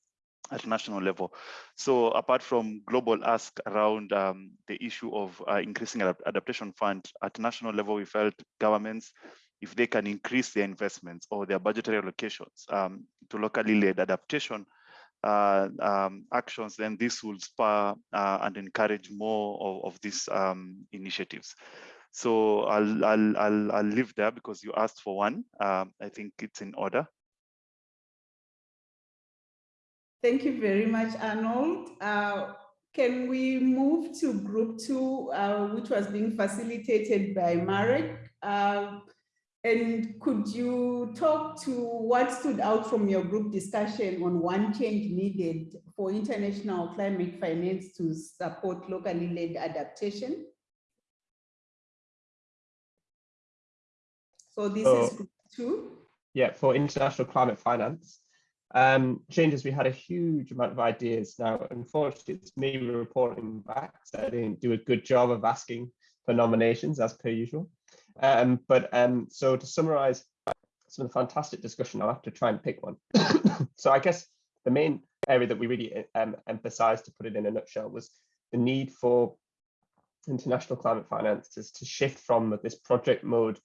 at national level. So apart from global ask around um, the issue of uh, increasing adaptation fund at national level, we felt governments, if they can increase their investments or their budgetary allocations um, to locally led adaptation uh, um, actions, then this will spur uh, and encourage more of, of these um, initiatives. So I'll, I'll, I'll, I'll leave there because you asked for one. Um, I think it's in order.
Thank you very much, Arnold. Uh, can we move to group two, uh, which was being facilitated by Marek? Uh, and could you talk to what stood out from your group discussion on one change needed for international climate finance to support locally led adaptation? So this is group two.
Yeah, for international climate finance, um, changes, we had a huge amount of ideas. Now, unfortunately, it's me reporting back, so I didn't do a good job of asking for nominations as per usual. Um, but um, so to summarize some of the fantastic discussion, I'll have to try and pick one. so I guess the main area that we really um, emphasized to put it in a nutshell was the need for international climate finances to shift from this project mode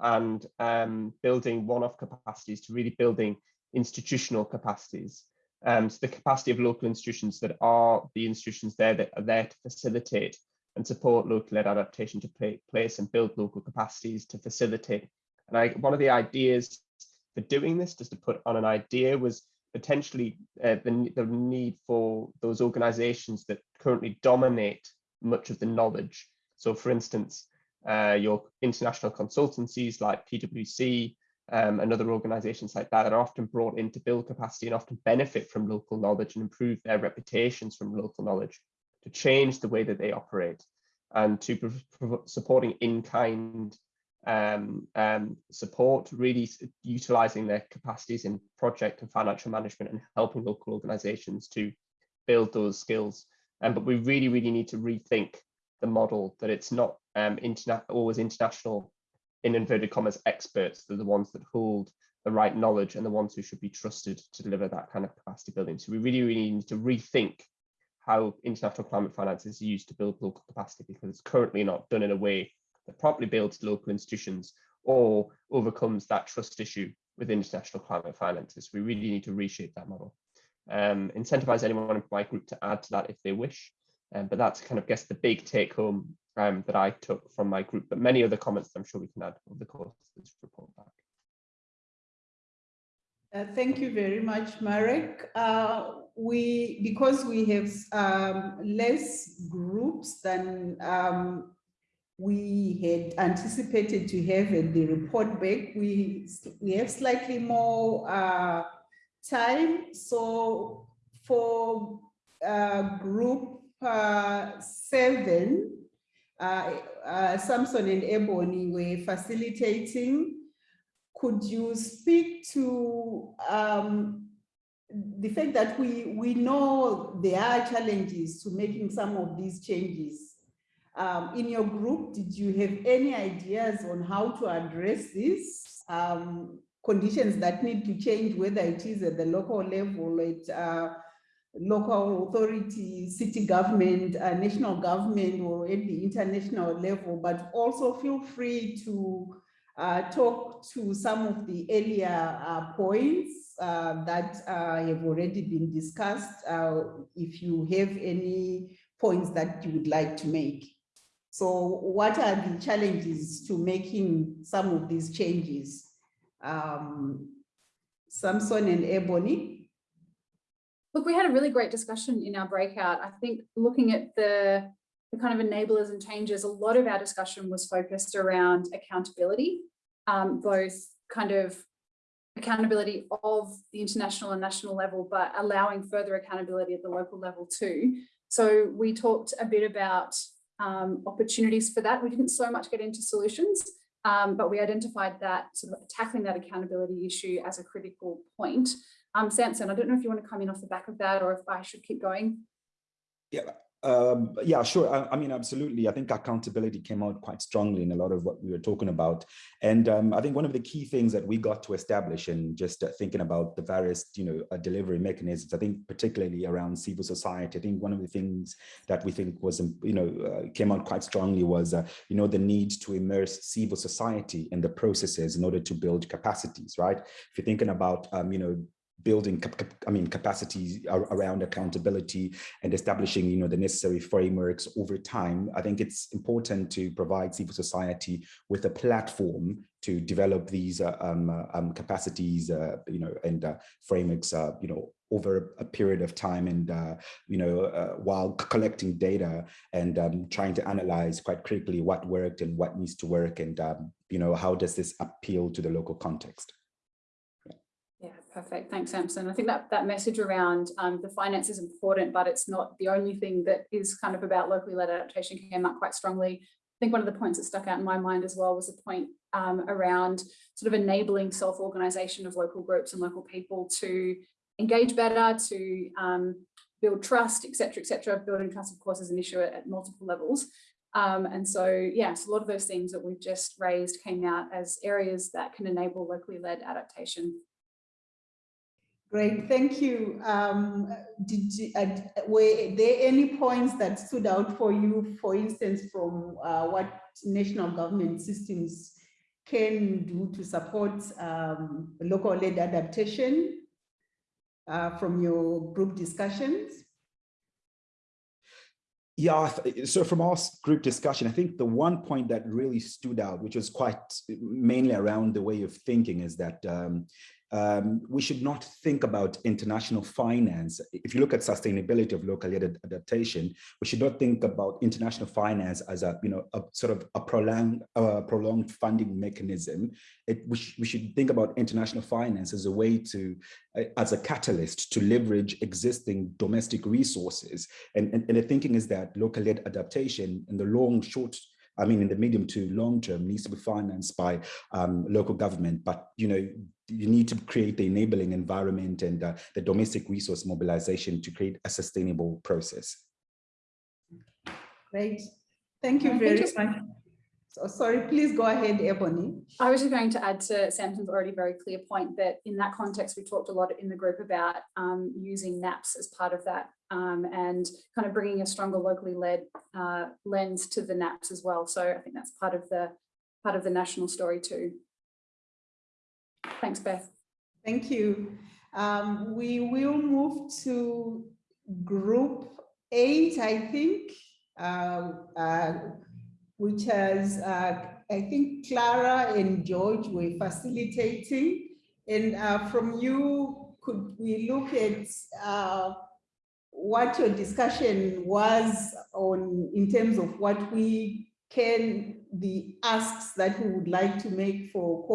and um, building one-off capacities to really building institutional capacities. Um, so the capacity of local institutions that are the institutions there that are there to facilitate and support local led adaptation to play, place and build local capacities to facilitate. And I, one of the ideas for doing this, just to put on an idea, was potentially uh, the, the need for those organizations that currently dominate much of the knowledge. So for instance, uh, your international consultancies like PwC, um, and other organizations like that are often brought in to build capacity and often benefit from local knowledge and improve their reputations from local knowledge to change the way that they operate and to supporting in-kind um, um, support, really utilizing their capacities in project and financial management and helping local organizations to build those skills. Um, but we really, really need to rethink the model that it's not um, interna always international in inverted commas experts they're the ones that hold the right knowledge and the ones who should be trusted to deliver that kind of capacity building so we really really need to rethink how international climate finance is used to build local capacity because it's currently not done in a way that properly builds local institutions or overcomes that trust issue with international climate finances. We really need to reshape that model. Um, incentivize anyone in my group to add to that if they wish. Um, but that's kind of guess the big take home um, that I took from my group, but many other comments I'm sure we can add over the course of this report back.
Uh, thank you very much, Marek. Uh, we, because we have um, less groups than um, we had anticipated to have at the report back, we, we have slightly more uh, time. So for uh, group uh, seven, Samson and Ebony were facilitating could you speak to um, the fact that we, we know there are challenges to making some of these changes? Um, in your group, did you have any ideas on how to address this? Um, conditions that need to change, whether it is at the local level, at uh, local authority, city government, uh, national government, or at the international level, but also feel free to uh, talk to some of the earlier uh, points uh, that uh, have already been discussed, uh, if you have any points that you would like to make. So what are the challenges to making some of these changes? Um, Samson and Ebony.
Look, we had a really great discussion in our breakout. I think looking at the the kind of enablers and changes, a lot of our discussion was focused around accountability, um, both kind of accountability of the international and national level, but allowing further accountability at the local level too. So we talked a bit about um, opportunities for that. We didn't so much get into solutions, um, but we identified that sort of tackling that accountability issue as a critical point. Um, Samson, I don't know if you want to come in off the back of that or if I should keep going.
Yeah, um, yeah, sure. I, I, mean, absolutely. I think accountability came out quite strongly in a lot of what we were talking about. And um, I think one of the key things that we got to establish and just uh, thinking about the various, you know, uh, delivery mechanisms, I think particularly around civil society, I think one of the things that we think was, um, you know, uh, came out quite strongly was, uh, you know, the need to immerse civil society in the processes in order to build capacities, right? If you're thinking about, um, you know, building I mean capacity around accountability and establishing you know the necessary frameworks over time I think it's important to provide civil society with a platform to develop these uh, um, uh, um, capacities uh, you know and uh, frameworks uh, you know over a period of time and uh, you know while collecting data and um, trying to analyze quite critically what worked and what needs to work and um, you know how does this appeal to the local context
perfect. Thanks, Samson. I think that that message around um, the finance is important, but it's not the only thing that is kind of about locally led adaptation came up quite strongly. I think one of the points that stuck out in my mind as well was the point um, around sort of enabling self-organization of local groups and local people to engage better, to um, build trust, etc., etc. Building trust, of course, is an issue at, at multiple levels. Um, and so, yes, a lot of those things that we've just raised came out as areas that can enable locally led adaptation
Great, thank you. Um, did you, uh, were there any points that stood out for you, for instance, from uh, what national government systems can do to support um, local-led adaptation uh, from your group discussions?
Yeah, so from our group discussion, I think the one point that really stood out, which was quite mainly around the way of thinking is that um, um, we should not think about international finance. If you look at sustainability of local adaptation, we should not think about international finance as a, you know, a sort of a prolonged, prolonged funding mechanism. It, we, sh we, should think about international finance as a way to, uh, as a catalyst to leverage existing domestic resources. And, and, and the thinking is that local adaptation in the long, short I mean, in the medium to long term needs to be financed by um, local government, but, you know, you need to create the enabling environment and uh, the domestic resource mobilization to create a sustainable process.
Great. Thank you very much. So sorry, please go ahead, Ebony.
I was just going to add to Samson's already very clear point that in that context, we talked a lot in the group about um, using NAPS as part of that um, and kind of bringing a stronger locally led uh, lens to the NAPs as well. So I think that's part of the part of the national story too. Thanks, Beth.
Thank you. Um, we will move to group eight, I think, uh, uh, which has, uh, I think Clara and George were facilitating. And uh, from you, could we look at uh, what your discussion was on in terms of what we can, the asks that we would like to make for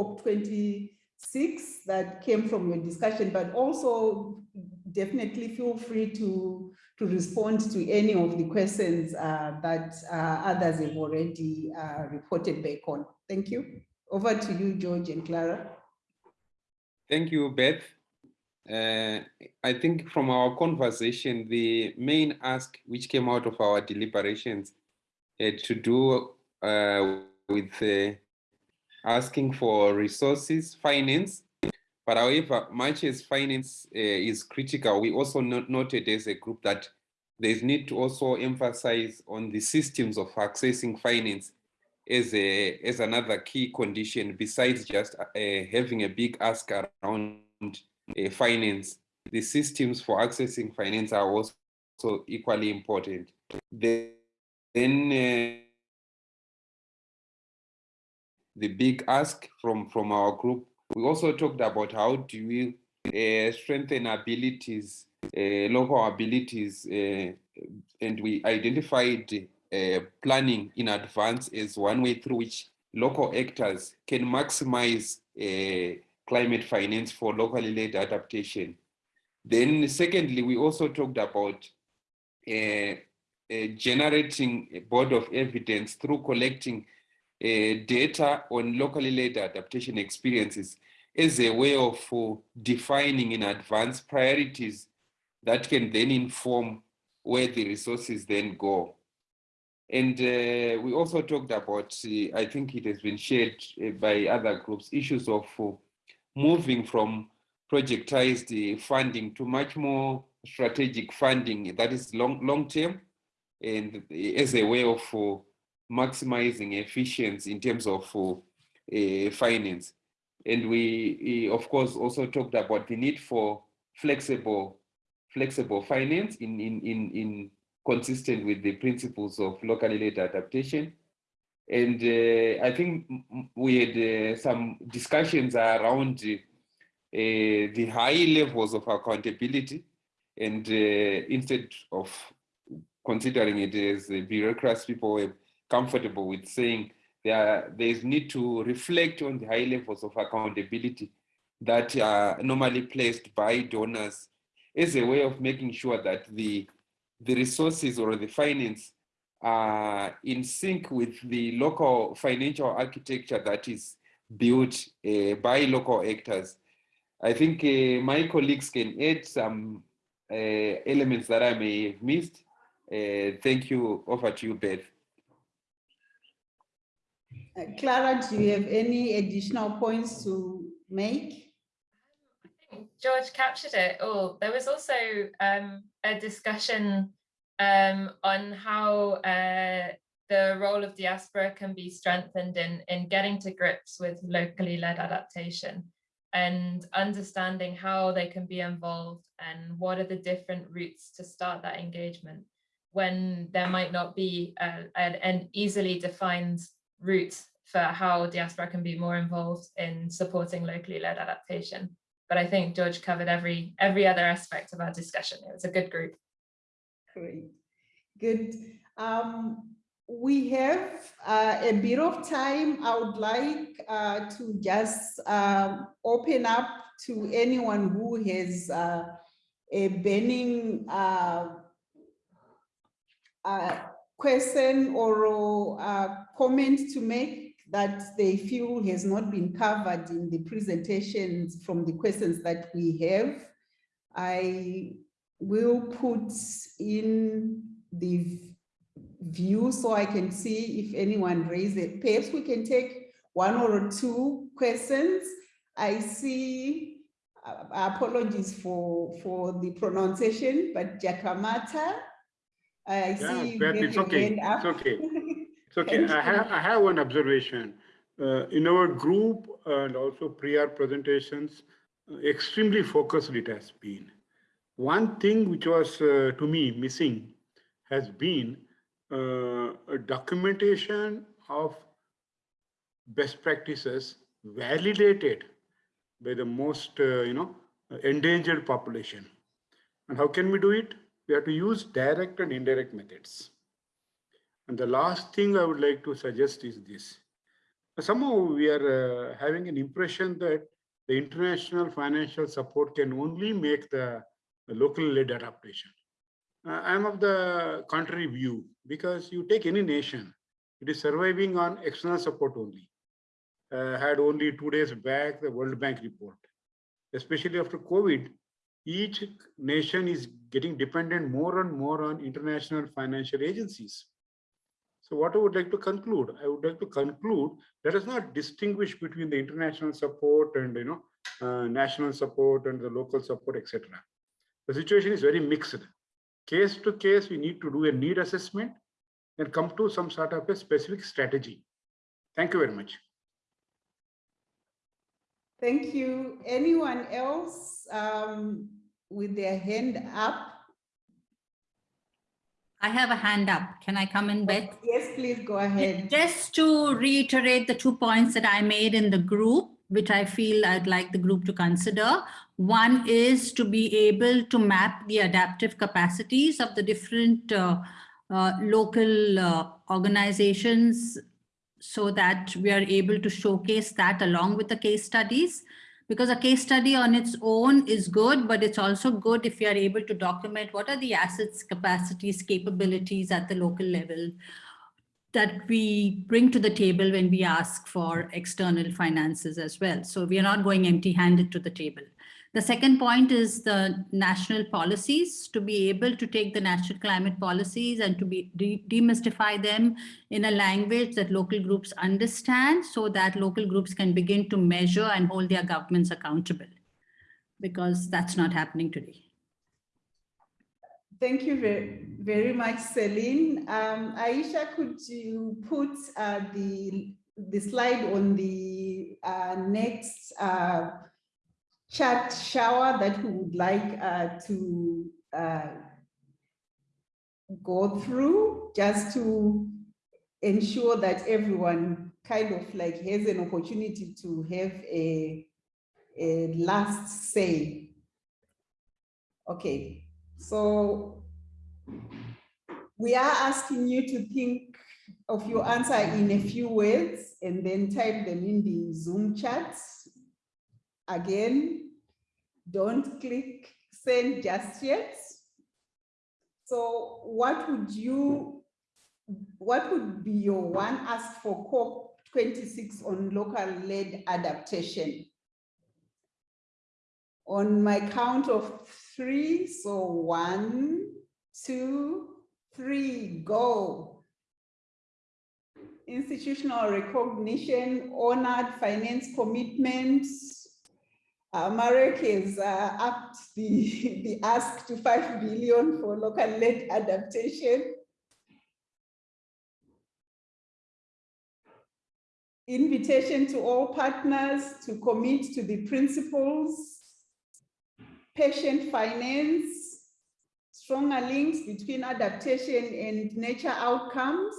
COP26 that came from your discussion, but also definitely feel free to, to respond to any of the questions uh, that uh, others have already uh, reported back on. Thank you. Over to you, George and Clara.
Thank you, Beth. Uh, I think from our conversation, the main ask which came out of our deliberations had to do uh, with uh, asking for resources, finance. But however, much as finance uh, is critical, we also not noted as a group that there's need to also emphasize on the systems of accessing finance as, a, as another key condition besides just uh, having a big ask around uh, finance. The systems for accessing finance are also equally important. Then, then uh, the big ask from, from our group. We also talked about how do we uh, strengthen abilities, uh, local abilities, uh, and we identified planning in advance as one way through which local actors can maximize climate finance for locally led adaptation. Then secondly, we also talked about generating a board of evidence through collecting data on locally led adaptation experiences as a way of uh, defining in advance priorities that can then inform where the resources then go. And uh, we also talked about, uh, I think it has been shared uh, by other groups, issues of uh, moving from projectized funding to much more strategic funding that is long, long term and as a way of maximizing efficiency in terms of uh, finance. And we, of course, also talked about the need for flexible, flexible finance in, in, in, in consistent with the principles of locally led adaptation. And uh, I think we had uh, some discussions around uh, the high levels of accountability. And uh, instead of considering it as a bureaucracy, people comfortable with saying there, there is need to reflect on the high levels of accountability that are normally placed by donors as a way of making sure that the, the resources or the finance are in sync with the local financial architecture that is built uh, by local actors. I think uh, my colleagues can add some uh, elements that I may have missed. Thank you. Over to you, Beth.
Uh, Clara, do you have any additional points to make?
George captured it all. There was also um, a discussion um, on how uh, the role of diaspora can be strengthened in, in getting to grips with locally led adaptation and understanding how they can be involved and what are the different routes to start that engagement when there might not be a, an easily defined route for how diaspora can be more involved in supporting locally led adaptation. But I think George covered every every other aspect of our discussion. It was a good group.
Great, good. Um, we have uh, a bit of time. I would like uh, to just um, open up to anyone who has uh, a burning uh, uh, question or uh, comment to make that they feel has not been covered in the presentations from the questions that we have. I will put in the view so I can see if anyone raised it. Perhaps we can take one or two questions. I see uh, apologies for, for the pronunciation, but Jakamata. I see you
but it's okay. It's okay. Okay. I have, I have one observation. Uh, in our group and also prior presentations, uh, extremely focused it has been. One thing which was uh, to me missing has been uh, a documentation of best practices validated by the most, uh, you know, endangered population. And how can we do it? We have to use direct and indirect methods. And the last thing I would like to suggest is this. Somehow we are uh, having an impression that the international financial support can only make the, the local led adaptation. Uh, I'm of the contrary view because you take any nation, it is surviving on external support only. Uh, had only two days back the World Bank report. Especially after COVID, each nation is getting dependent more and more on international financial agencies. So what I would like to conclude, I would like to conclude, let us not distinguish between the international support and you know uh, national support and the local support, etc. The situation is very mixed. Case to case, we need to do a need assessment and come to some sort of a specific strategy. Thank you very much.
Thank you. Anyone else um, with their hand up?
I have a hand up. Can I come in, Beth?
Yes, please go ahead.
Just to reiterate the two points that I made in the group, which I feel I'd like the group to consider. One is to be able to map the adaptive capacities of the different uh, uh, local uh, organizations so that we are able to showcase that along with the case studies because a case study on its own is good, but it's also good if you are able to document what are the assets, capacities, capabilities at the local level that we bring to the table when we ask for external finances as well. So we are not going empty handed to the table. The second point is the national policies to be able to take the national climate policies and to be de demystify them in a language that local groups understand so that local groups can begin to measure and hold their governments accountable because that's not happening today.
Thank you very, very much, Celine. Um, Aisha, could you put uh, the, the slide on the uh, next uh, chat shower that we would like uh, to uh, go through just to ensure that everyone kind of like has an opportunity to have a, a last say. Okay, so we are asking you to think of your answer in a few words and then type them in the Zoom chat. Again, don't click send just yet. So what would you, what would be your one ask for COP26 on local led adaptation? On my count of three, so one, two, three, go. Institutional recognition, honored finance commitments, uh, Marek has uh, upped the, the ask to 5 billion for local-led adaptation. Invitation to all partners to commit to the principles, patient finance, stronger links between adaptation and nature outcomes.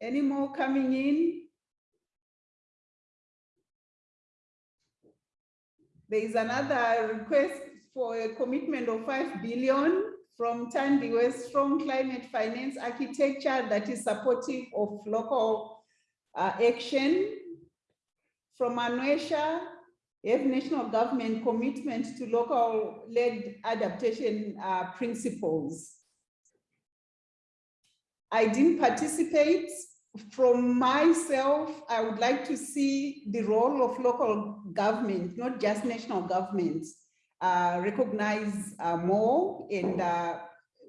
Any more coming in? There is another request for a commitment of 5 billion from Tandiwe Strong Climate Finance Architecture that is supportive of local uh, action. From Anwesha, have national government commitment to local led adaptation uh, principles. I didn't participate from myself, I would like to see the role of local government, not just national governments, uh, recognize uh, more and uh,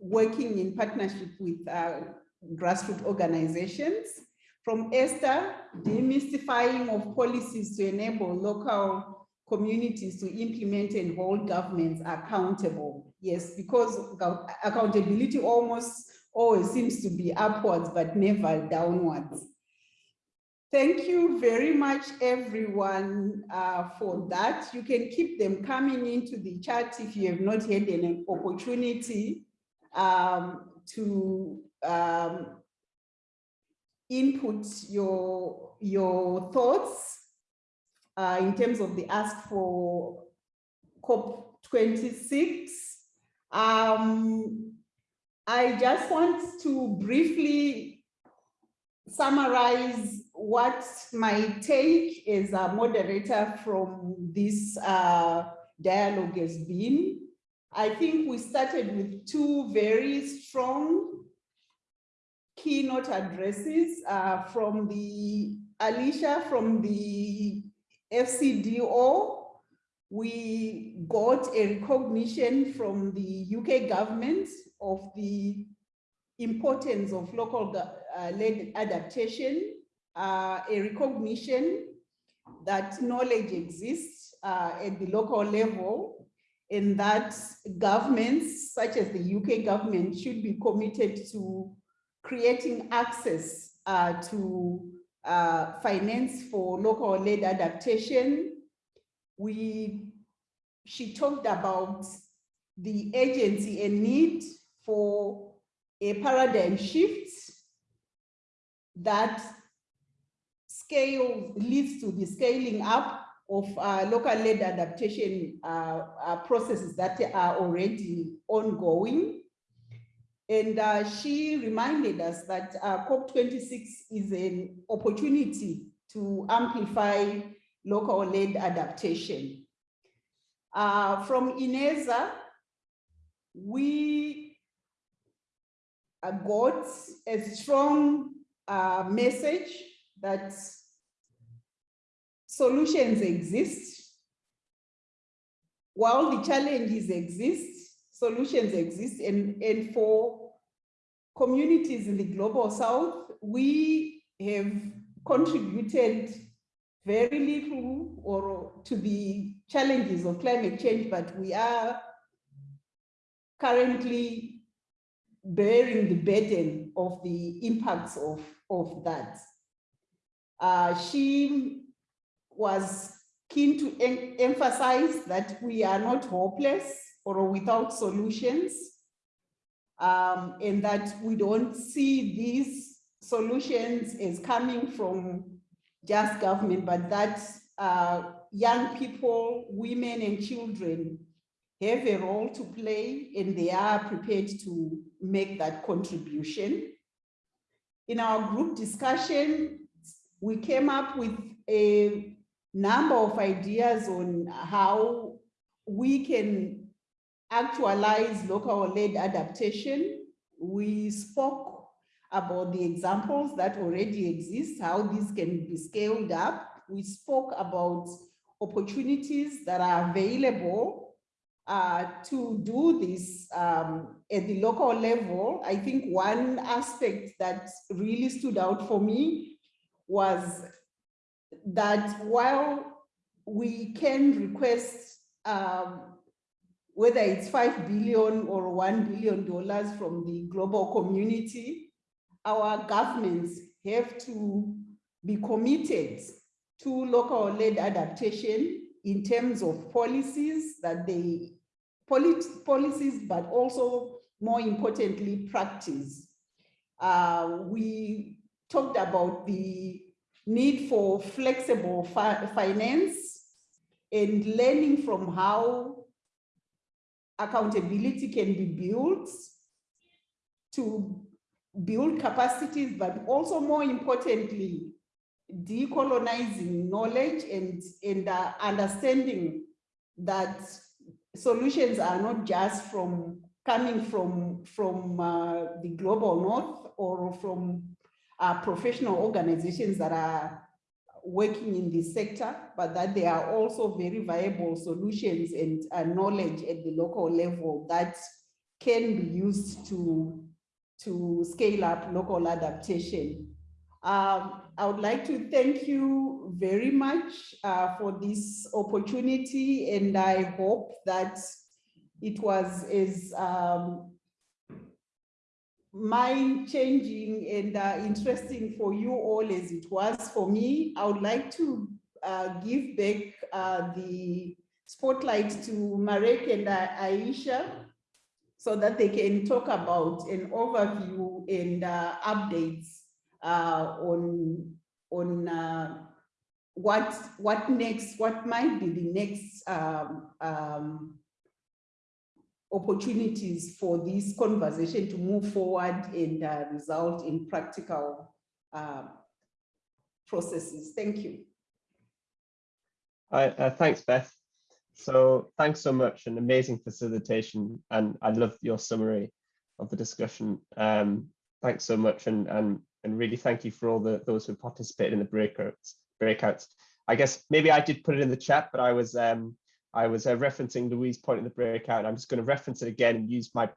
working in partnership with uh, grassroots organizations. From Esther, demystifying of policies to enable local communities to implement and hold governments accountable. Yes, because accountability almost always seems to be upwards, but never downwards. Thank you very much, everyone, uh, for that. You can keep them coming into the chat if you have not had an opportunity um, to um, input your, your thoughts uh, in terms of the ask for COP26. Um, I just want to briefly summarize what my take as a moderator from this uh, dialogue has been. I think we started with two very strong keynote addresses uh, from the Alicia from the FCDO. We got a recognition from the UK government of the importance of local uh, led adaptation, uh, a recognition that knowledge exists uh, at the local level and that governments such as the UK government should be committed to creating access uh, to uh, finance for local led adaptation. We, she talked about the agency and need for a paradigm shift that scale leads to the scaling up of uh, local led adaptation uh, uh, processes that are already ongoing. And uh, she reminded us that uh, COP26 is an opportunity to amplify local led adaptation. Uh, from Ineza, we got a strong uh, message that solutions exist. While the challenges exist, solutions exist. And, and for communities in the global south, we have contributed very little or to the challenges of climate change, but we are currently bearing the burden of the impacts of, of that. Uh, she was keen to em emphasize that we are not hopeless or without solutions um, and that we don't see these solutions as coming from just government, but that uh, young people, women and children have a role to play and they are prepared to make that contribution. In our group discussion, we came up with a number of ideas on how we can actualize local led adaptation. We spoke about the examples that already exist, how this can be scaled up. We spoke about opportunities that are available uh, to do this um, at the local level. I think one aspect that really stood out for me was that while we can request um, whether it's 5 billion or $1 billion from the global community, our governments have to be committed to local led adaptation in terms of policies that they, policies, but also more importantly, practice. Uh, we talked about the need for flexible fi finance and learning from how accountability can be built to build capacities, but also more importantly, decolonizing knowledge and, and uh, understanding that solutions are not just from coming from, from uh, the global north or from uh, professional organizations that are working in this sector, but that there are also very viable solutions and uh, knowledge at the local level that can be used to, to scale up local adaptation. Um, I would like to thank you very much uh, for this opportunity and I hope that it was as um, mind changing and uh, interesting for you all as it was for me. I would like to uh, give back uh, the spotlight to Marek and uh, Aisha so that they can talk about an overview and uh, updates on on uh, what what next, what might be the next um, um, opportunities for this conversation to move forward and uh, result in practical uh, processes. Thank you.
Hi, uh, thanks, Beth. So thanks so much, an amazing facilitation, and I love your summary of the discussion. Um, thanks so much, and and and really thank you for all the those who participated in the breakouts. Breakouts. I guess maybe I did put it in the chat, but I was um, I was uh, referencing Louise' point in the breakout. I'm just going to reference it again and use my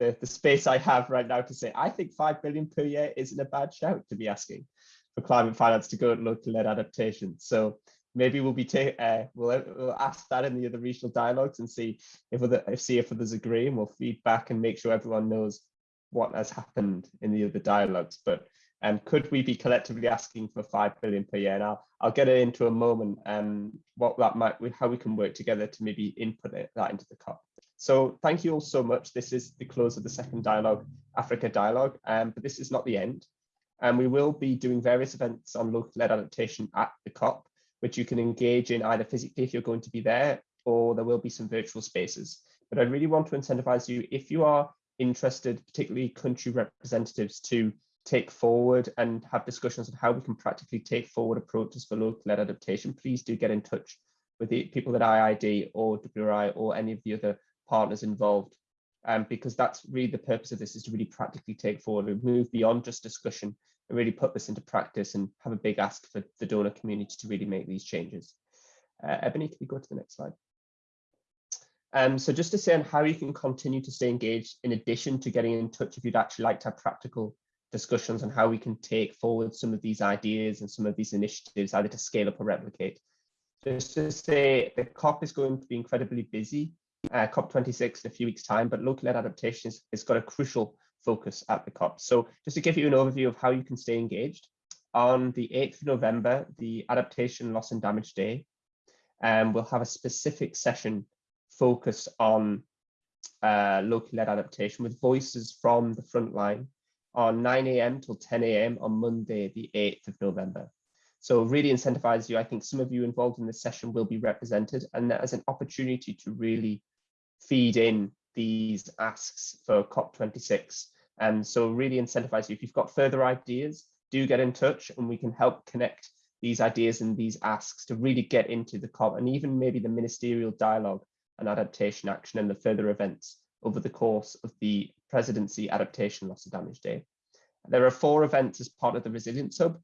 the, the space I have right now to say I think five billion per year isn't a bad shout to be asking for climate finance to go and look to local-led adaptation. So maybe we'll be uh, we'll, we'll ask that in the other regional dialogues and see if other if see if others agree, and we'll feedback and make sure everyone knows what has happened in the other dialogues. But um, could we be collectively asking for five billion per year? And I'll, I'll get it into a moment um, what that might, how we can work together to maybe input it, that into the COP. So thank you all so much. This is the close of the second dialogue, Africa dialogue, um, but this is not the end. And we will be doing various events on local-led adaptation at the COP, which you can engage in either physically if you're going to be there, or there will be some virtual spaces. But I really want to incentivize you, if you are interested, particularly country representatives, to take forward and have discussions on how we can practically take forward approaches for local-led adaptation, please do get in touch with the people at IIED or WRI or any of the other partners involved. Um, because that's really the purpose of this is to really practically take forward and move beyond just discussion and really put this into practice and have a big ask for the donor community to really make these changes. Uh, Ebony, can we go to the next slide? Um, so just to say on how you can continue to stay engaged in addition to getting in touch if you'd actually like to have practical discussions on how we can take forward some of these ideas and some of these initiatives either to scale up or replicate. Just to say the COP is going to be incredibly busy, uh, COP26 in a few weeks time, but local-led adaptation has got a crucial focus at the COP. So just to give you an overview of how you can stay engaged, on the 8th of November, the Adaptation Loss and Damage Day, um, we'll have a specific session focused on uh, local-led adaptation with voices from the front line on 9 a.m. till 10 a.m. on Monday, the 8th of November. So really incentivize you. I think some of you involved in this session will be represented and that is an opportunity to really feed in these asks for COP26. And so really incentivize you. If you've got further ideas, do get in touch and we can help connect these ideas and these asks to really get into the COP and even maybe the ministerial dialogue and adaptation action and the further events over the course of the Presidency Adaptation Loss of Damage Day. There are four events as part of the Resilience Hub,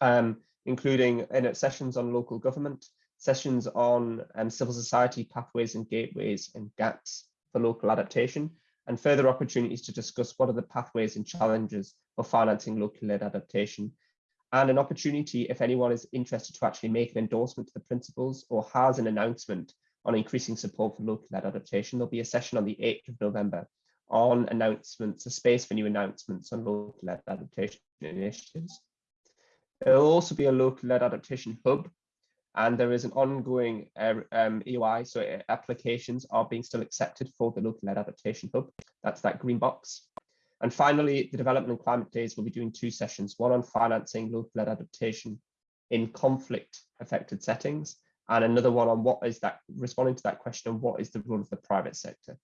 um, including sessions on local government, sessions on um, civil society pathways and gateways and gaps for local adaptation, and further opportunities to discuss what are the pathways and challenges for financing locally led adaptation, and an opportunity if anyone is interested to actually make an endorsement to the principles or has an announcement on increasing support for local led adaptation. There'll be a session on the 8th of November on announcements, a space for new announcements on local-led adaptation initiatives. There will also be a local-led adaptation hub, and there is an ongoing uh, um, EOI, so applications are being still accepted for the local-led adaptation hub. That's that green box. And finally, the Development and Climate Days will be doing two sessions, one on financing local-led adaptation in conflict-affected settings, and another one on what is that, responding to that question, of what is the role of the private sector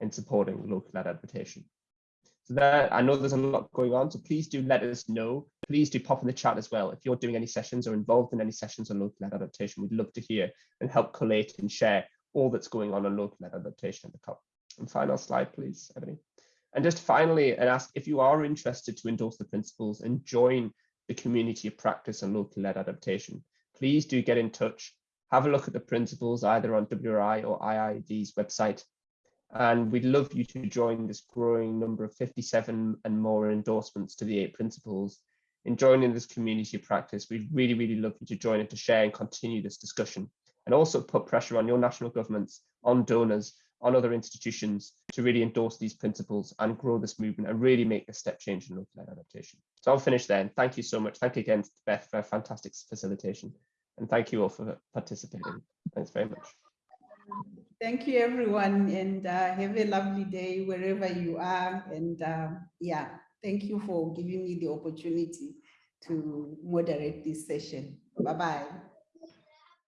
in supporting local-led adaptation. So there, I know there's a lot going on, so please do let us know. Please do pop in the chat as well. If you're doing any sessions or involved in any sessions on local-led adaptation, we'd love to hear and help collate and share all that's going on on local-led adaptation at the COP. And final slide, please, Ebony. And just finally, and ask if you are interested to endorse the principles and join the community of practice on local-led adaptation, please do get in touch. Have a look at the principles either on WRI or IIED's website and we'd love you to join this growing number of 57 and more endorsements to the eight principles in joining this community practice. We'd really, really love you to join and to share and continue this discussion and also put pressure on your national governments, on donors, on other institutions to really endorse these principles and grow this movement and really make a step change in local adaptation. So I'll finish then. Thank you so much. Thank you again, Beth, for a fantastic facilitation. And thank you all for participating. Thanks very much.
Thank you, everyone, and uh, have a lovely day wherever you are. And uh, yeah, thank you for giving me the opportunity to moderate this session. Bye-bye.